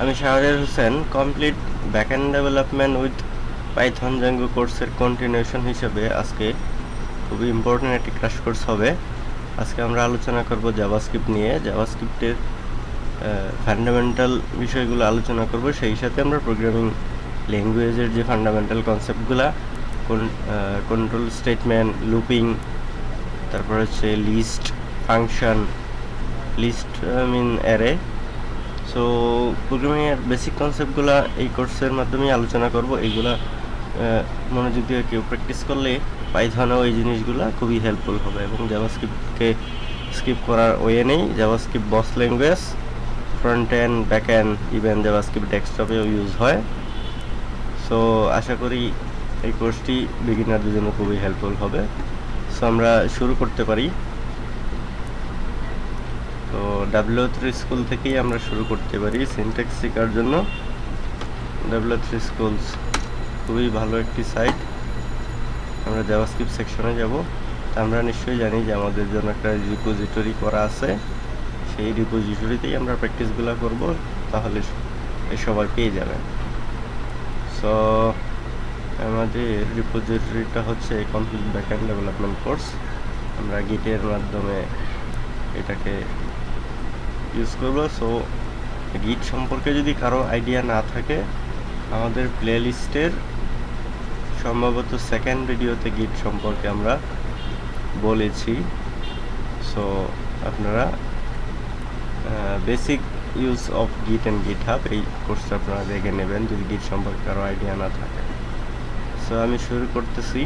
আমি Shahriar Hossain complete backend development with Python Django কোর্সের continuation হিসেবে আজকে খুবই ইম্পর্টেন্ট একটি ক্রাশ কোর্স হবে। আজকে আমরা আলোচনা করব জাভাস্ক্রিপ্ট নিয়ে। জাভাস্ক্রিপ্টের ফান্ডামেন্টাল বিষয়গুলো আলোচনা করব। সেই সাথে আমরা প্রোগ্রামিং ল্যাঙ্গুয়েজের যে ফান্ডামেন্টাল কনসেপ্টগুলো কন্ট্রোল স্টেটমেন্ট লুপিং তারপর হচ্ছে list function list mean array so প্রোগ্রামিংয়ের basic কনসেপ্টগুলো এই কোর্সের মাধ্যমেই আলোচনা করব। এইগুলা মনোযোগ দিয়ে কেউ প্র্যাকটিস করলে পাইথনেও এই জিনিসগুলো খুবই হেল্পফুল হবে এবং জাভাস্ক্রিপ্টকে স্কিপ করার ওয়ে নেই। JavaScript boss language front end back end even JavaScript ডেস্কটপেও use হয়। সো আশা করি এই কোর্সটি বিগিনারদের জন্য খুবই হেল্পফুল হবে। সো আমরা শুরু করতে পারি। তো ডাব্লিউ থ্রি স্কুল থেকেই আমরা শুরু করতে পারি সিনটেক্স শেখার জন্য। ডাব্লিউ থ্রি স্কুলস খুবই ভালো একটি সাইট আমরা জাভাস্ক্রিপ্ট সেকশনে যাব। আমরা নিশ্চয়ই জানি যে আমাদের জন্য একটা রিপোজিটরি করা আছে। সেই রিপোজিটরিতেই আমরা প্র্যাকটিসগুলো করব, তাহলে সবাই পেয়ে যাবেন। সো আমাদের রিপোজিটরিটা হচ্ছে কমপ্লিট ব্যাকএন্ড ডেভেলপমেন্ট কোর্স আমরা গিটের মাধ্যমে এটাকে ইউজ করব। সো গিট সম্পর্কে যদি কারও আইডিয়া না থাকে, আমাদের প্লে লিস্টের সম্ভবত সেকেন্ড ভিডিওতে গিট সম্পর্কে আমরা বলেছি। সো আপনারা basic use of Git and GitHub এই কোর্সটা আপনারা দেখে নেবেন যদি গিট সম্পর্কে কারও আইডিয়া না থাকে। সো আমি শুরু করতেছি।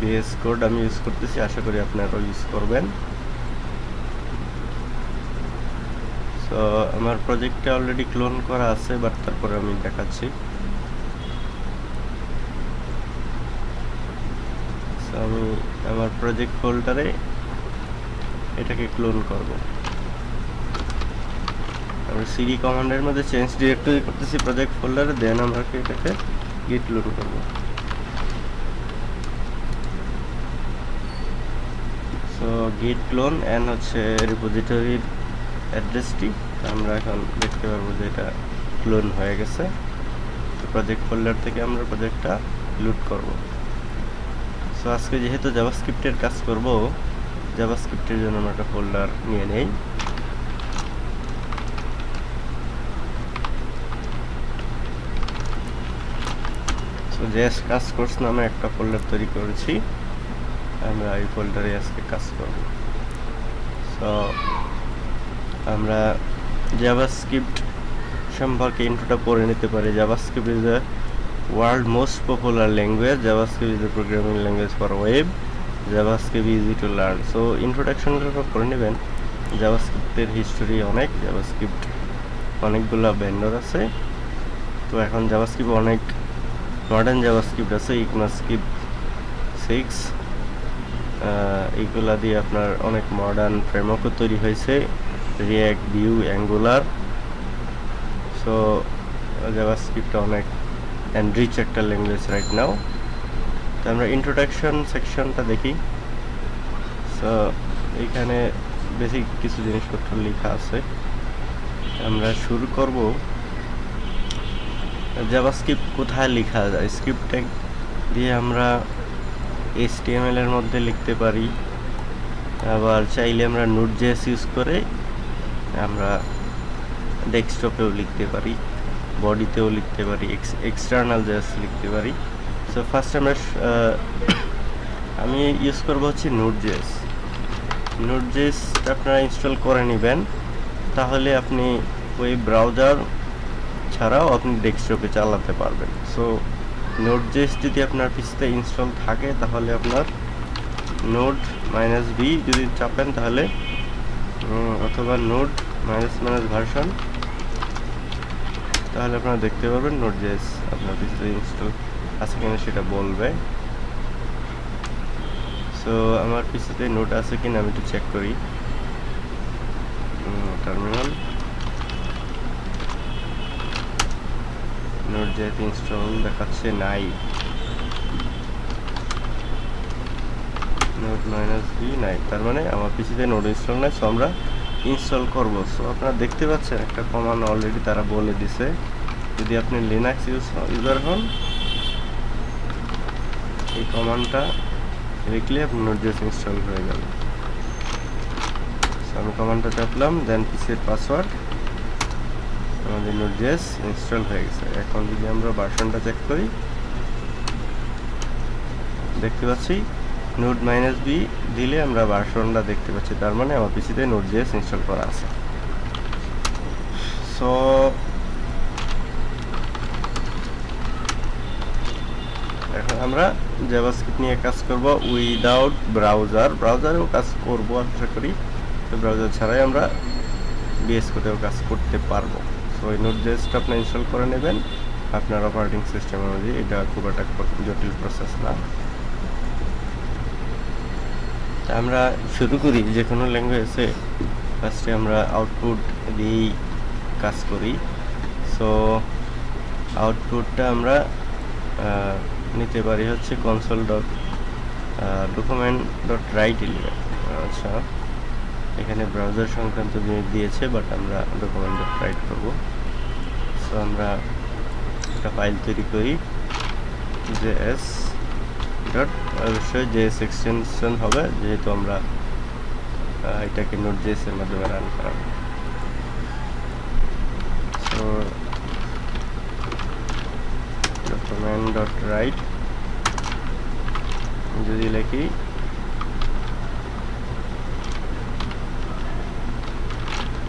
বিএস কোড আমি ইউজ করতেছি, আশা করি আপনারাও ইউজ করবেন। সো আমার প্রজেক্টটা অলরেডি ক্লোন করা আছে বাট তারপরে আমি দেখাচ্ছি। আমি আমার প্রজেক্ট ফোল্ডারে এটাকে ক্লোন করব। আমরা সিডি কমান্ডের মধ্যে চেঞ্জ ডিরেক্টরি করতেছি প্রজেক্ট ফোল্ডারে দেন আমরা এটাকে গিট লোড করব। সো গিট ক্লোন অ্যান্ড হচ্ছে রিপোজিটরির অ্যাড্রেসটি আমরা এখন দেখতে পারব যে এটা ক্লোন হয়ে গেছে। প্রজেক্ট ফোল্ডার থেকে আমরা প্রজেক্টটা লুট করব। সো আজকে যেহেতু জাভাস্ক্রিপ্টের কাজ করব জাভাস্ক্রিপ্টের জন্য আমরা একটা ফোল্ডার নিয়ে নেই। সো জেস কাজ কোর্স নামে একটা ফোল্ডার তৈরি করেছি। আমরা এই ফোল্ডারে আজকে কাজ করব। সো আমরা জাভাস্ক্রিপ্ট সম্পর্কে ইন্ট্রোটা পড়ে নিতে পারি। JavaScript is the world most popular language JavaScript is the programming language for web JavaScript easy to learn so ইন্ট্রোডাকশনটা পড়ে নেবেন। জাভাস্ক্রিপ্টের হিস্টোরি অনেক। জাভাস্ক্রিপ্ট অনেকগুলো ভেন্ডর আছে। তো এখন জাভাস্ক্রিপ্ট অনেক মডার্ন জাভাস্ক্রিপ্ট আছে। ইকমাস্ক্রিপ্ট সিক্স এইগুলা দিয়ে আপনার অনেক মডার্ন ফ্রেমওয়ার্কও তৈরি হয়েছে। React Vue Angular so JavaScript অনেক এনরিচ একটা ল্যাঙ্গুয়েজ রাইট নাও তো আমরা ইন্ট্রোডাকশন সেকশনটা দেখি। সো এইখানে বেসিক কিছু জিনিসপত্র লেখা আছে। আমরা শুরু করব। জাভাস্ক্রিপ্ট কোথায় লেখা যায়? স্ক্রিপ্ট ট্যাগ দিয়ে আমরা এইচটিএমএল এর মধ্যে লিখতে পারি। আবার চাইলে আমরা নোট জেএস ইউজ করে আমরা ডেস্কটপেও লিখতে পারি, বডিতেও লিখতে পারি এক্সটার্নাল জেএস লিখতে পারি। সো ফার্স্ট আমরা আমি ইউজ করব হচ্ছে নোট জেস নোট জেএসটা আপনারা ইনস্টল করে নেবেন, তাহলে আপনি ওই ব্রাউজার ছাড়াও আপনি ডেস্কটপে চালাতে পারবেন। সো নোট জেস যদি আপনার পিসিতে ইনস্টল থাকে, তাহলে আপনার নোট মাইনাস বি যদি চাপেন, তাহলে অথবা নোট মাইনাস মাইনাস ভার্সন তাহলে আপনারা দেখতে পারবেন নোট জেস আপনার পিসিতে ইনস্টল আছে কিনা সেটা বলবে। সো আমার পিসিতে নোট আছে কিনা আমি একটু চেক করি। টার্মিনাল নোট জেস ইনস্টল দেখাচ্ছে নাই। নোট মাইনাস বি নাই। তার মানে আমার পিসিতে নোট ইনস্টল নাই সো আমরা ইনস্টল করব। সো আপনারা দেখতে পাচ্ছেন একটা কমান্ড অলরেডি তারা বলে দিছে। যদি আপনি লিনাক্স ইউজ ইউজার হন, এই কমান্ডটা লিখলে আপনার নোটজেস ইনস্টল হয়ে সো আমি কমান্ডটা চাপলাম দেন পিসির পাসওয়ার্ড আমাদের নোটজেস ইনস্টল হয়ে গেছে। এখন যদি আমরা ভার্সনটা চেক করি, দেখতে পাচ্ছি নোট মাইনাস বি দিলে আমরা ভার্সনটা দেখতে পাচ্ছি, তার মানে আমার পিসিতে নোট জিএস ইনস্টল করা আছে। সো, এখন আমরা জাভাস্ক্রিপ্ট নিয়ে কাজ করব উইদাউট ব্রাউজার। ব্রাউজারেও কাজ করব, আশা করি। তো ব্রাউজার ছাড়াই আমরা বিএস কোডেও কাজ করতে পারব। সো, এই নোট জেসটা আপনি ইনস্টল করে নেবেন। আপনার অপারেটিং সিস্টেম অনুযায়ী এটা খুব একটা জটিল প্রসেস না। আমরা শুরু করি যে কোনো ল্যাঙ্গুয়েজে ফার্স্টে আমরা আউটপুট দিয়েই কাজ করি। সো আউটপুটটা আমরা নিতে পারি হচ্ছে console dot document dot write element আচ্ছা এখানে ব্রাউজার সংক্রান্ত জিনিস দিয়েছে বাট আমরা ডকুমেন্ট ডট রাইট করব। সো আমরা একটা ফাইল তৈরি করি যে এস ডট অবশ্যই জেএস এক্সটেনশন হবে, যেহেতু আমরা এটাকে নোট জেএস এর মাধ্যমে রান করাবো। সো ডকুমেন্ট ডট রাইট যদি লিখি,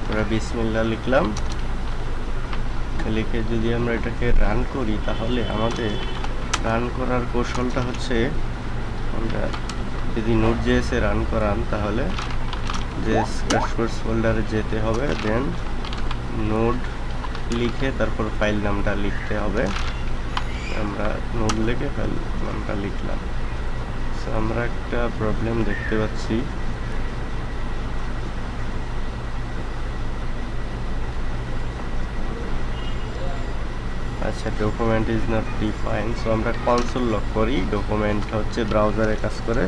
আমরা বিসমিল্লা লিখলাম, লিখে যদি আমরা এটাকে রান করি, তাহলে আমাদের রান করার কৌশলটা হচ্ছে, আমরা যদি নোট জেএসে রান করান, তাহলে জেএস ক্র্যাশকোর্স ফোল্ডারে যেতে হবে দেন নোড লিখে তারপর ফাইল নামটা লিখতে হবে। আমরা নোট লিখে ফাইল নামটা লিখলাম। সো আমরা একটা প্রবলেম দেখতে পাচ্ছি। আচ্ছা document is not define so আমরা কনসোল লক করি ডকুমেন্ট হচ্ছে ব্রাউজারে কাজ করে।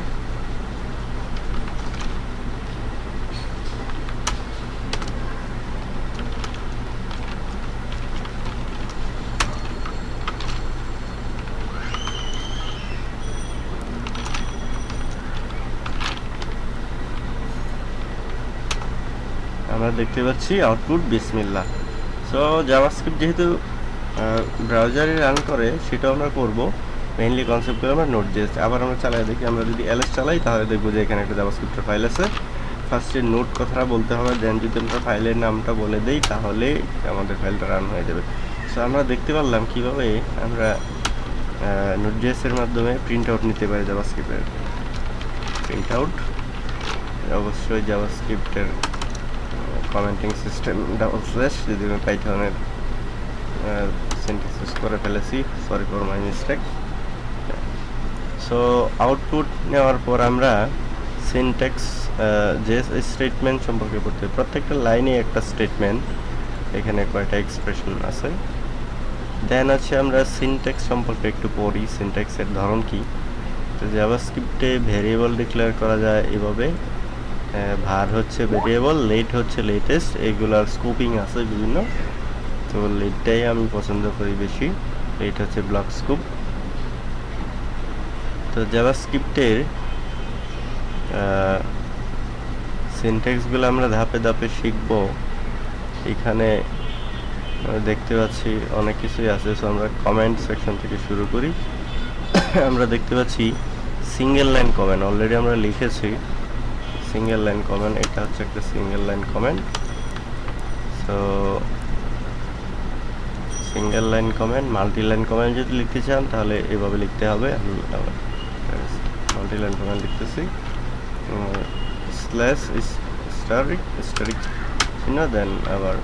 আমরা দেখতে পাচ্ছি আউটপুট বিসমিল্লা সো জাভাস্ক্রিপ্ট যেহেতু ব্রাউজারে রান করে সেটাও আমরা করব। মেইনলি কনসেপ্ট করে আমরা নোট জেস আবার আমরা চালাই দেখি, আমরা যদি এলএস চালাই, তাহলে দেখব যে এখানে একটা জাভাস্ক্রিপ্টের ফাইল আছে। ফার্স্টে নোট কথাটা বলতে হবে দেন যদি আমরা ফাইলের নামটা বলে দেই, তাহলে আমাদের ফাইলটা রান হয়ে যাবে। সো আমরা দেখতে পারলাম কীভাবে আমরা নোট জেসের মাধ্যমে প্রিন্ট আউট নিতে পারি জাভাস্ক্রিপ্টের প্রিন্ট আউট অবশ্যই জাভাস্ক্রিপ্টের কমেন্টিং সিস্টেম ডাবল স্ল্যাশ যদি আমি সিনথেসিস করে ফেলেছি sorry for my mistake so output নেওয়ার পর আমরা সিনটেক্স যে স্টেটমেন্ট সম্পর্কে পড়তে প্রত্যেকটা লাইনে একটা স্টেটমেন্ট এখানে কয়টা এক্সপ্রেশন আছে? দেন আছে আমরা সিনটেক্স সম্পর্কে একটু পড়ি। সিনটেক্সের ধরন কি? তো জাভাস্ক্রিপ্টে ভেরিয়েবল ডিক্লেয়ার করা যায় এভাবে। ভার হচ্ছে ভেরিয়েবল লেট হচ্ছে লেটেস্ট এগুলার স্কোপিং আছে বিভিন্ন। তো লেটটাই আমি পছন্দ করি বেশি। লেট হচ্ছে ব্লক স্কোপ। তো জাভাস্ক্রিপ্টের সিনটেক্সগুলো আমরা ধাপে ধাপে শিখব, এখানে দেখতে পাচ্ছি অনেক কিছুই আছে। সো আমরা কমেন্ট সেকশন থেকে শুরু করি। আমরা দেখতে পাচ্ছি সিঙ্গেল লাইন কমেন্ট অলরেডি আমরা লিখেছি সিঙ্গেল লাইন কমেন্ট এটা হচ্ছে একটা single line comment so single line comment multi line comment যদি লিখতে চান, তাহলে এভাবে লিখতে হবে। আমি মাল্টি লাইন কমেন্ট লিখতেছি। স্ল্যাশ স্টারিক স্টারিক চিহ্ন দেন আবার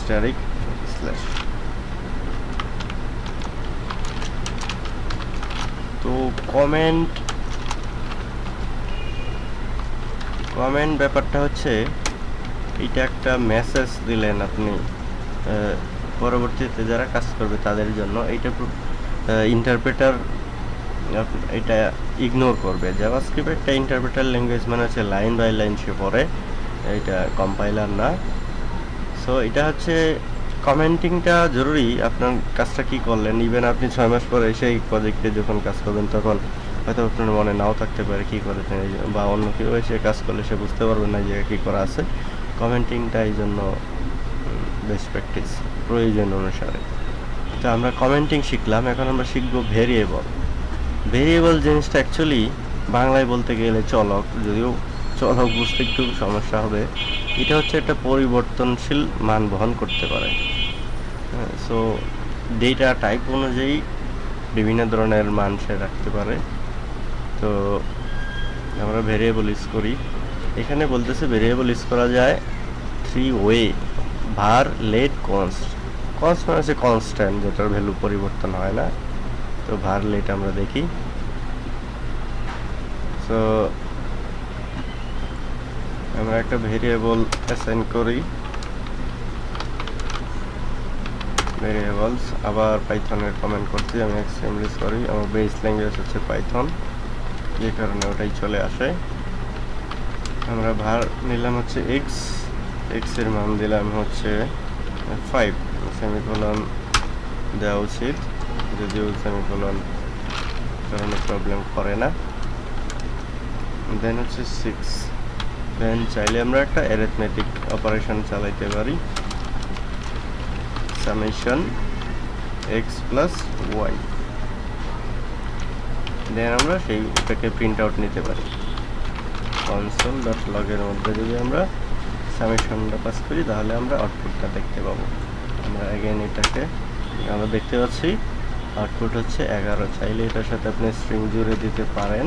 স্টারিক স্ল্যাশ তো কমেন্ট কমেন্ট ব্যাপারটা হচ্ছে এটা একটা মেসেজ দিলেন আপনি পরবর্তীতে যারা কাজ করবে তাদের জন্য এইটা ইন্টারপ্রেটার এটা ইগনোর করবে। জাভাস্ক্রিপ্ট একটা ইন্টারপ্রেটার ল্যাঙ্গুয়েজ মানে হচ্ছে লাইন বাই লাইন সে পড়ে, এটা কম্পাইলার না। সো এটা হচ্ছে কমেন্টিংটা জরুরি, আপনার কাজটা কি করলেন? ইভেন আপনি ছয় মাস পরে সেই প্রজেক্টে যখন কাজ করবেন তখন হয়তো আপনার মনে নাও থাকতে পারে কী করেছেন বা অন্য কেউ এসে কাজ করলে সে বুঝতে পারবে না যে কী করা আছে। কমেন্টিংটা এই জন্য বেস্ট প্র্যাকটিস প্রয়োজন অনুসারে। তো আমরা কমেন্টিং শিখলাম, এখন আমরা শিখব ভেরিয়েবল ভেরিয়েবল জিনিসটা অ্যাকচুয়ালি বাংলায় বলতে গেলে চলক, যদিও চলক বুঝতে একটু সমস্যা হবে। এটা হচ্ছে একটা পরিবর্তনশীল মান বহন করতে পারে। সো ডেটা টাইপ অনুযায়ী বিভিন্ন ধরনের মান সে রাখতে পারে। তো আমরা ভেরিয়েবল ইউজ করি। এখানে বলতেছে ভেরিয়েবল ইউজ করা যায় three way var let const const মানে হচ্ছে কনস্ট্যান্ট যেটার ভ্যালু পরিবর্তন হয় না। তো ভার লেট আমরা দেখি। সো আমরা একটা ভেরিয়েবল অ্যাসাইন করি। ভেরিয়েবলস আবার পাইথনের কমেন্ট করছি, আমি এক্সট্রিমলি সরি আমার বেস ল্যাঙ্গুয়েজ হচ্ছে পাইথন যে কারণে ওটাই চলে আসে। আমরা ভার নিলাম হচ্ছে এক্স এক্সের মান দিলাম হচ্ছে ফাইভ সেমিকোলন দেওয়া উচিত। যদিও সেমিকোলন কারণে প্রবলেম করে না। দেন হচ্ছে সিক্স দেন চাইলে আমরা একটা অ্যারিথমেটিক অপারেশন চালাইতে পারি। Summation X plus Y then আমরা সেইটাকে প্রিন্ট আউট নিতে পারি। কনসোল ডট লগের মধ্যে যদি আমরা সামেশনটা পাস করি, তাহলে আমরা আউটপুটটা দেখতে পাবো। আমরা এটাকে আমরা দেখতে পাচ্ছি আউটপুট হচ্ছে এগারো। চাইলে এটার সাথে আপনি স্ট্রিং জুড়ে দিতে পারেন।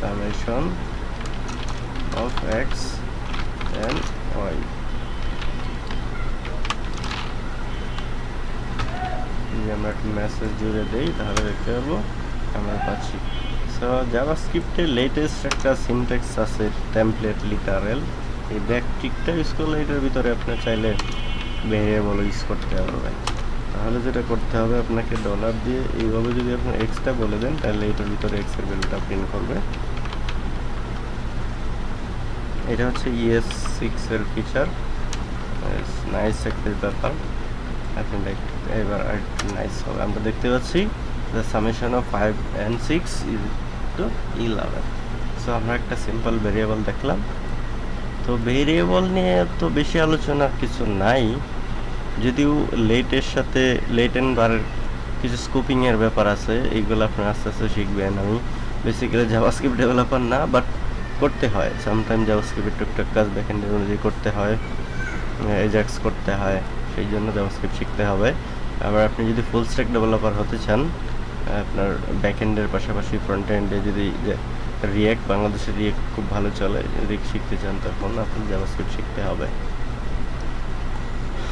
Summation of x and y যদি আমরা একটা মেসেজ জুড়ে দেই, তাহলে দেখতে পাবো আমরা পাচ্ছি। সো জাভাস্ক্রিপ্টের লেটেস্ট একটা সিনট্যাক্স আছে টেমপ্লেট লিটারেল এই ব্যাকটিকটা ইউজ করলে এটার ভিতরে আপনি চাইলে ভেরিয়েবল ইউজ করতে পারবেন। তাহলে যেটা করতে হবে, আপনাকে ডলার দিয়ে এইভাবে যদি আপনি এক্সটা বলে দেন, তাহলে এটার ভিতরে এক্সের ভ্যালুটা প্রিন্ট করবে। এটা হচ্ছে ইএস সিক্স এর ফিচার নাইস একটা ব্যাপার। এখন এবার একটু নাইস হবে। আমরা দেখতে পাচ্ছি the summation of five and six is to eleven so আমরা একটা সিম্পল ভেরিয়েবল দেখলাম। তো ভেরিয়েবল নিয়ে তো বেশি আলোচনার কিছু নাই। যদিও লেটের সাথে লেট অ্যান্ড বারের কিছু স্কোপিংয়ের ব্যাপার আছে, এইগুলো আপনি আস্তে আস্তে শিখবেন। আমি বেসিক্যালি জাভাস্ক্রিপ্ট ডেভেলপার না বাট করতে হয়। সামটাইম জাভাস্ক্রিপ্টের টুকটাক কাজ ব্যাকএন্ডের অনুযায়ী করতে হয়। এজাক্স করতে হয়, সেই জন্য জাভাস্ক্রিপ্ট শিখতে হবে। আবার আপনি যদি ফুল স্ট্যাক ডেভেলপার হতে চান আপনার ব্যাকএন্ডের পাশাপাশি ফ্রন্ট এন্ডে যদি রিয়েক্ট বাংলাদেশের রিয়েক্ট খুব ভালো চলে, যদি শিখতে চান, তখন আপনি জাভাস্ক্রিপ্ট শিখতে হবে।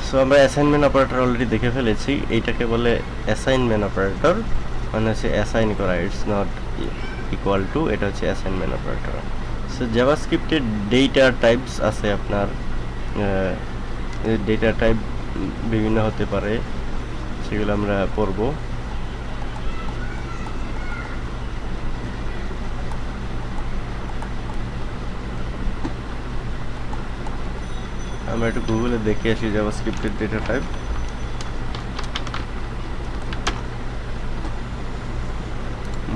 সো আমরা অ্যাসাইনমেন্ট অপারেটর অলরেডি দেখে ফেলেছি। এইটাকে বলে অ্যাসাইনমেন্ট অপারেটর মানে হচ্ছে অ্যাসাইন করা। ইটস নট ইকুয়াল টু এটা হচ্ছে অ্যাসাইনমেন্ট অপারেটর সো জাভাস্ক্রিপ্টের ডেটা টাইপস আছে আপনার ডেটা টাইপ বিভিন্ন হতে পারে, সেগুলো আমরা পড়ব। আমরা একটু গুগলে দেখে আসি জাভাস্ক্রিপ্টের ডেটা টাইপ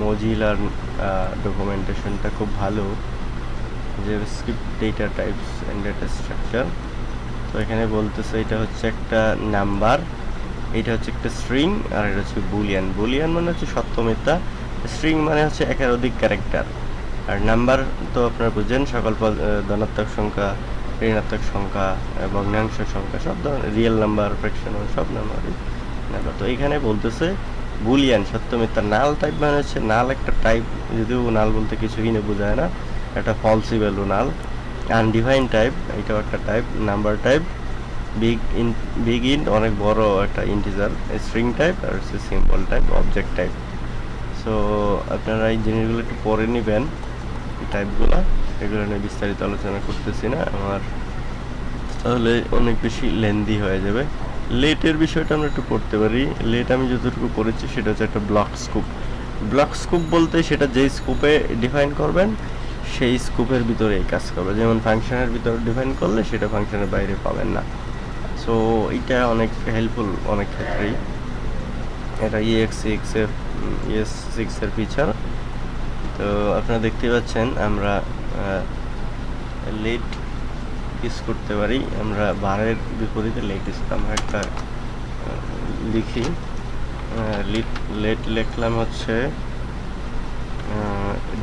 মজিলার ডকুমেন্টেশনটা খুব ভালো। JavaScript data types and data structure তো এখানে বলতেছে এটা হচ্ছে একটা নাম্বার, এটা হচ্ছে একটা স্ট্রিং আর এটা হচ্ছে বুলিয়ান বুলিয়ান মানে হচ্ছে সত্য মিথ্যা। স্ট্রিং মানে হচ্ছে একের অধিক ক্যারেক্টার আর নাম্বার তো আপনারা বুঝেন, সকল ধনাত্মক সংখ্যা ঋণাত্মক সংখ্যা ভগ্নাংশ সংখ্যা, সব ধরনের রিয়েল নাম্বার ফ্র্যাকশনাল সব নাম্বারই নাম্বার তো এখানে বলতেছে, বুলিয়ান, সত্য মিথ্যা, নাল টাইপ মানে হচ্ছে নাল একটা টাইপ যদিও নাল বলতে কিছুই না, বোঝায় না। একটা falsy value null undefine type এটাও একটা type number type BigInt BigInt অনেক বড় একটা ইন্টিজার স্ট্রিং টাইপ আর হচ্ছে simple type object type so আপনারা এই জিনিসগুলো একটু পরে নেবেন টাইপগুলো এগুলো নিয়ে বিস্তারিত আলোচনা করতেছি না, আমার তাহলে অনেক বেশি লেন্দি হয়ে যাবে। লেটের বিষয়টা আমরা একটু পড়তে পারি। লেট আমি যতটুকু পড়েছি সেটা হচ্ছে একটা ব্লক স্কুপ ব্লক স্কোপ বলতে সেটা যেই স্কোপে ডিফাইন করবেন, সেই স্কোপের ভিতরে এই কাজ করবে যেমন ফাংশনের ভিতরে ডিফাইন করলে সেটা ফাংশনের বাইরে পাবেন না। সো এটা অনেক হেল্পফুল অনেক ক্ষেত্রেই। এটা ইএক্স সিক্স এর ইএস সিক্সের ফিচার তো আপনারা দেখতে পাচ্ছেন, আমরা লেট ইউজ করতে পারি। আমরা বারের বিপরীতে লেট ইউজ আমরা একটা লিখি। লিট লেট লিখলাম হচ্ছে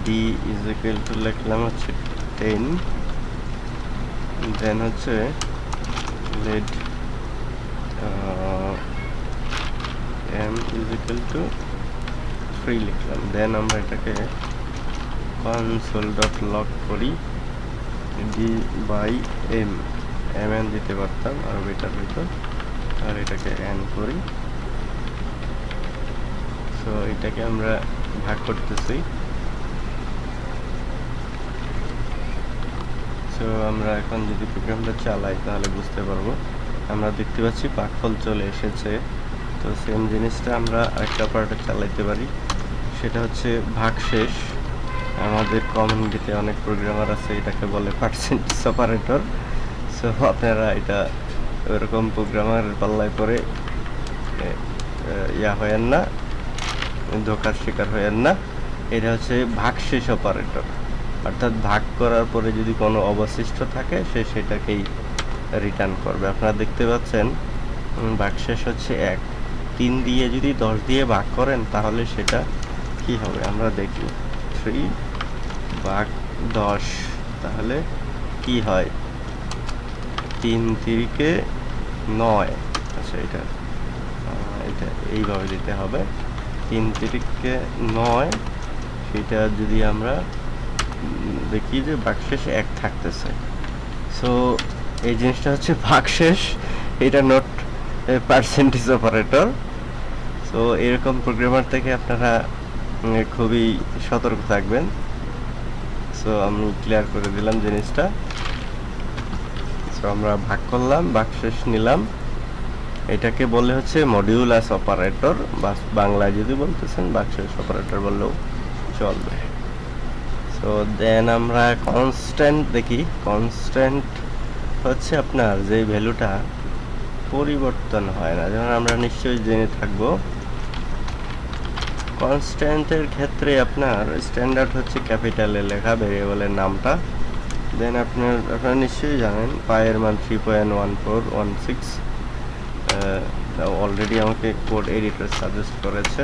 ডি ইজ ইকুয়াল টু লিখলাম হচ্ছে টেন দেন হচ্ছে let M is equal to three লিখলাম। দেন আমরা এটাকে কনসোল ডট লক করি D by M M N দিতে পারতাম আরও বেটার হইতো আর এটাকে এন করি। সো এটাকে আমরা ভাগ করতেছি। সো আমরা এখন যদি প্রোগ্রামটা চালাই, তাহলে বুঝতে পারব। আমরা দেখতে পাচ্ছি পাকফল চলে এসেছে। তো সেম জিনিসটা আমরা আরেকটা পার্টে চালাইতে পারি। সেটা হচ্ছে ভাগশেষ। আমাদের কমিউনিটিতে অনেক প্রোগ্রামার আছে, এটাকে বলে পার্সেন্টেজ অপারেটর সো আপনারা এটা ওরকম প্রোগ্রামার পাল্লায় পরে ইয়া হয়েন না, ধোকার শিকার হয়েন না। এটা হচ্ছে ভাগশেষ অপারেটর অর্থাৎ ভাগ করার পরে যদি কোনো অবশিষ্ট থাকে, সে সেটাকেই রিটার্ন করবে। আপনারা দেখতে পাচ্ছেন ভাগশেষ হচ্ছে এক। তিন দিয়ে যদি দশ দিয়ে ভাগ করেন, তাহলে সেটা কি হবে? আমরা দেখি। থ্রি ভাগ দশ, তাহলে কি হয়? তিন তিরিকে নয়। আচ্ছা এটা এটা এইভাবে দিতে হবে। তিন তিরিকে নয়, সেটা যদি আমরা দেখি যে বাকশেষ এক থাকতেছে। সো এই জিনিসটা হচ্ছে ভাগশেষ, এটা নোট পার্সেন্টেজ অপারেটর সো এরকম প্রোগ্রামার থেকে আপনারা খুবই সতর্ক থাকবেন। সো আমি ক্লিয়ার করে দিলাম জিনিসটা। সো আমরা ভাগ করলাম ভাগশেষ নিলাম। এটাকে বলে হচ্ছে মডিউলাস অপারেটর বা বাংলায় যদি বলতেছেন বাকশেষ অপারেটর বললেও চলবে। সো দেন আমরা কনস্ট্যান্ট দেখি। কনস্ট্যান্ট হচ্ছে আপনার যে ভ্যালুটা পরিবর্তন হয় না। যেমন আমরা নিশ্চয়ই জেনে থাকব কনস্ট্যান্টের ক্ষেত্রে আপনার স্ট্যান্ডার্ড হচ্ছে ক্যাপিটালে লেখা ভেরিয়েবলের নামটা। দেন আপনার, আপনারা নিশ্চয়ই জানেন পায়ের মান three point one four one six already আমাকে কোড এডিটর সাজেস্ট করেছে।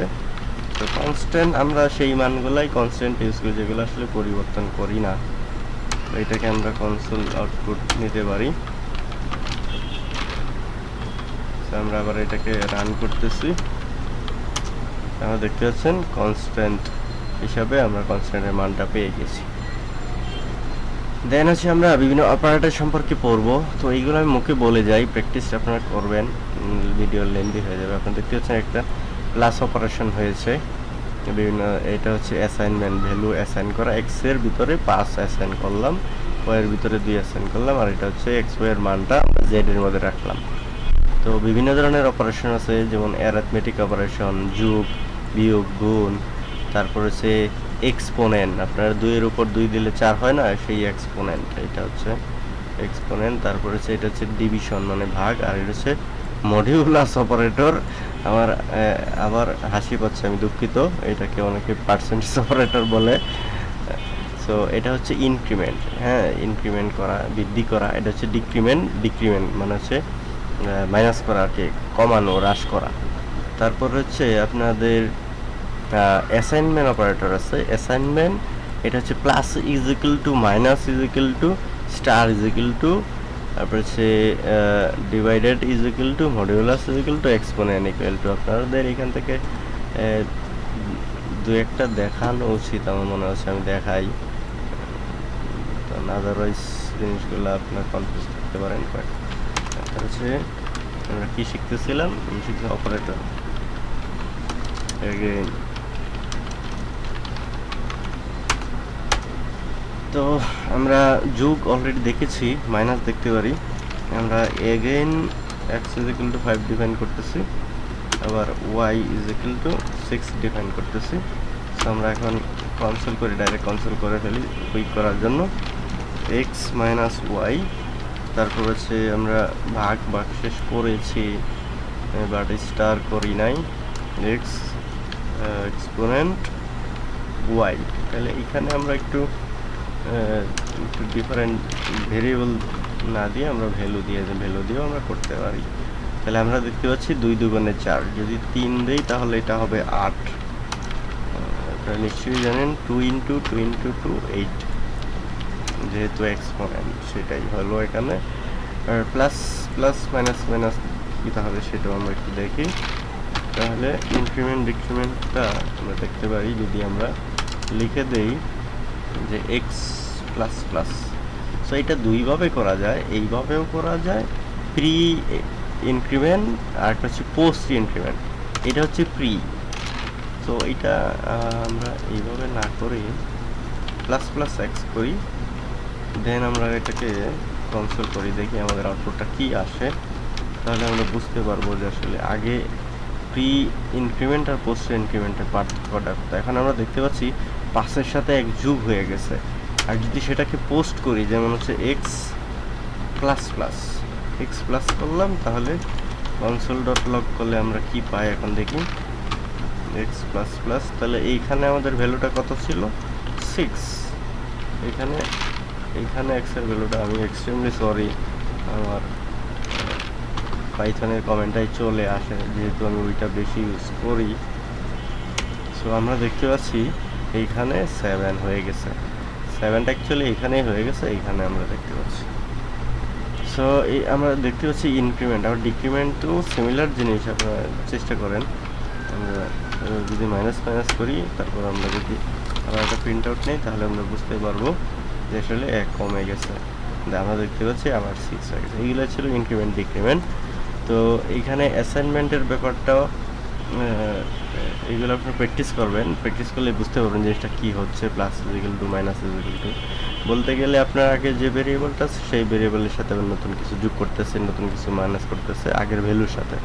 তো কনস্ট্যান্ট আমরা সেই মানগুলাই কনস্ট্যান্ট ইউজ করি, যেগুলো আসলে পরিবর্তন করি না। তো এটাকে আমরা কনসোল আউটপুট নিতে পারি। আমরা আবার এটাকে রান করতেছি। আপনারা দেখতে পাচ্ছেন কনস্ট্যান্ট হিসাবে আমরা কনস্ট্যান্টের মানটা পেয়ে গেছি। দেন হচ্ছে আমরা বিভিন্ন অপারেটর সম্পর্কে পড়ব। তো এইগুলো আমি মুখে বলে যাই প্র্যাকটিস আপনারা করবেন ভিডিও লেন্দি হয়ে যাবে। আপনারা দেখতে পাচ্ছেন একটা প্লাস অপারেশন হয়েছে। বিভিন্ন, এটা হচ্ছে অ্যাসাইনমেন্ট ভ্যালু অ্যাসাইন করা। এক্সের ভিতরে পাঁচ অ্যাসাইন করলাম ওয়াই এর ভিতরে দুই অ্যাসাইন করলাম, আর এটা হচ্ছে এক্স ওয়াই এর মানটা আমরা জেড এর মধ্যে রাখলাম। তো বিভিন্ন ধরনের অপারেশন আছে, যেমন অ্যারাথমেটিক অপারেশন যোগ বিয়োগ গুণ, তারপর হচ্ছে এক্সপোনেন্ট আপনার দুইয়ের উপর দুই দিলে চার হয় না, সেই এক্সপোনেন্ট এটা হচ্ছে এক্সপোনেন্ট তারপর হচ্ছে এটা হচ্ছে ডিভিশন মানে ভাগ, আর এটা হচ্ছে মডিউলাস অপারেটর আমার আবার হাসি পাচ্ছে, আমি দুঃখিত, এটাকে অনেকে পার্সেন্টেজ অপারেটর বলে। সো এটা হচ্ছে ইনক্রিমেন্ট হ্যাঁ ইনক্রিমেন্ট করা, বৃদ্ধি করা, এটা হচ্ছে ডিক্রিমেন্ট ডিক্রিমেন্ট মানে হচ্ছে মাইনাস করা আর কি, কমানো, হ্রাস করা। তারপর হচ্ছে আপনাদের অ্যাসাইনমেন্ট অপারেটর আছে। অ্যাসাইনমেন্ট এটা হচ্ছে plus is equal to minus is equal to star is equal to তারপর হচ্ছে divided is equal to modulus is equal to exponent equal to আপনাদের এখান থেকে দু একটা দেখানো উচিত আমার মনে হচ্ছে, আমি দেখাই। আদারওয়াইজ জিনিসগুলো আপনার কনফিউজ করতে পারেন বাট হচ্ছে, আমরা কি শিখতেছিলাম? শিখছি অপারেটর তো আমরা যুগ অলরেডি দেখেছি মাইনাস দেখতে পারি। আমরা again X is equal to five define করতেছি, আবার Y is equal to six define করতেছি। তো আমরা এখন কনসোল করি ডাইরেক্ট কনসোল করে ফেলি কুইক করার জন্য। এক্স মাইনাস ওয়াই তারপর হচ্ছে আমরা ভাগ ভাগ শেষ করেছি বাট স্টার করি নাই। এক্স এক্সপোনেন্ট ওয়াই তাহলে এখানে আমরা একটু ডিফারেন্ট ভেরিয়েবল না দিয়ে আমরা ভ্যালু দিয়ে ভ্যালু দিয়েও আমরা করতে পারি। তাহলে আমরা দেখতে পাচ্ছি দুই দুগুণে চার। যদি তিন দেই তাহলে এটা হবে আট। আপনারা নিশ্চয়ই জানেন two into two into two eight যেহেতু এক্সপোনেন্ট সেটাই হলো এখানে। আর প্লাস প্লাস মাইনাস মাইনাস কী তাহলে সেটাও আমরা একটু দেখি। তাহলে ইনক্রিমেন্ট ডিক্রিমেন্টটা আমরা দেখতে পারি যদি আমরা লিখে দেই। যে এক্স প্লাস প্লাস সো এটা দুইভাবে করা যায়, এইভাবেও করা যায় প্রি ইনক্রিমেন্ট আর একটা হচ্ছে পোস্ট ইনক্রিমেন্ট এটা হচ্ছে প্রি তো এটা আমরা এইভাবে না করে প্লাস প্লাস এক্স করি দেন আমরা এটাকে কনসোল করি, দেখি আমাদের আউটপুটটা কি আসে। তাহলে আমরা বুঝতে পারব যে আসলে আগে প্রি ইনক্রিমেন্ট আর পোস্ট ইনক্রিমেন্টের পার্থক্যটা এখন আমরা দেখতে পাচ্ছি পাসের সাথে এক যুগ হয়ে গেছে। আর যদি সেটাকে পোস্ট করি, যেমন হচ্ছে X plus plus X plus করলাম, তাহলে কনসোল ডট লগ করলে আমরা কি পাই এখন দেখি? এক্স প্লাস প্লাস তাহলে এইখানে আমাদের ভ্যালুটা কত ছিল? সিক্স এখানে, এইখানে এক্সের ভ্যালুটা আমি এক্সট্রিমলি সরি আমার পাইথনের কমেন্টটাই চলে আসে, যেহেতু আমি ওইটা বেশি ইউজ করি। সো আমরা দেখতে পাচ্ছি এইখানে সেভেন হয়ে গেছে। সেভেনটা অ্যাকচুয়ালি এইখানেই হয়ে গেছে, এইখানে আমরা দেখতে পাচ্ছি। সো এই আমরা দেখতে পাচ্ছি ইনক্রিমেন্ট আবার ডিক্রিমেন্টও সিমিলার জিনিস, আপনারা চেষ্টা করেন। আমরা যদি মাইনাস মাইনাস করি, তারপর আমরা যদি আবার একটা প্রিন্ট আউট নেই, তাহলে আমরা বুঝতে পারব যে আসলে এক কমে গেছে। আমরা দেখতে পাচ্ছি আবার সিক্স হয়ে গেছে। এইগুলো ছিল ইনক্রিমেন্ট ডিক্রিমেন্ট তো এইখানে অ্যাসাইনমেন্টের ব্যাপারটাও আহ, এইগুলো আপনি প্র্যাকটিস করবেন। প্র্যাকটিস করলে বুঝতে পারবেন জিনিসটা কী হচ্ছে plus is equal to minus is equal to বলতে গেলে আপনার আগে যে ভেরিয়েবলটা আছে সেই ভেরিয়েবলের সাথে আবার নতুন কিছু যোগ করতেছে নতুন কিছু মাইনাস করতেছে আগের ভ্যালুর সাথে।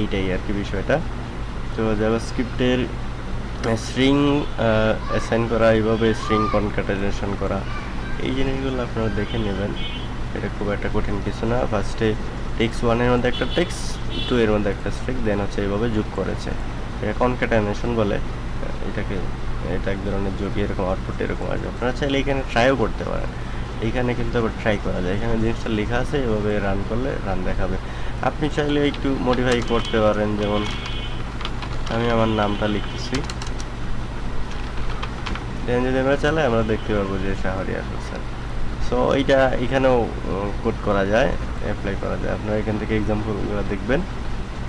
এইটাই আর কি বিষয়টা। তো জাভাস্ক্রিপ্টের স্ট্রিং অ্যাসাইন করা এইভাবে স্ট্রিং কনকাটাইজেশন করা এই জিনিসগুলো আপনারা দেখে নেবেন। এটা খুব একটা কঠিন কিছু না। ফার্স্টে টেক্স ওয়ানের মধ্যে একটা টেক্স টু এর মধ্যে একটা স্ট্রিক দেন হচ্ছে এইভাবে যোগ করেছে। এটা কনকাটাইজেশন বলে, এটাকে, এটা এক ধরনের যোগ এরকম আউটপুট এরকম আসবে। আপনারা চাইলে এখানে ট্রাইও করতে পারেন। এইখানে কিন্তু আবার ট্রাই করা যায়। এখানে জিনিসটা লেখা আছে, এভাবে রান করলে রান দেখাবে। আপনি চাইলে একটু মডিফাই করতে পারেন, যেমন আমি আমার নামটা লিখতেছি। দেন যদি আমরা চালাই, আমরা দেখতে পাবো যে শাহরিয়ার হোসেন। সো এইটা এখানেও কোড করা যায়। অ্যাপ্লাই করা যায়। আপনারা এখান থেকে এক্সাম্পলগুলো দেখবেন,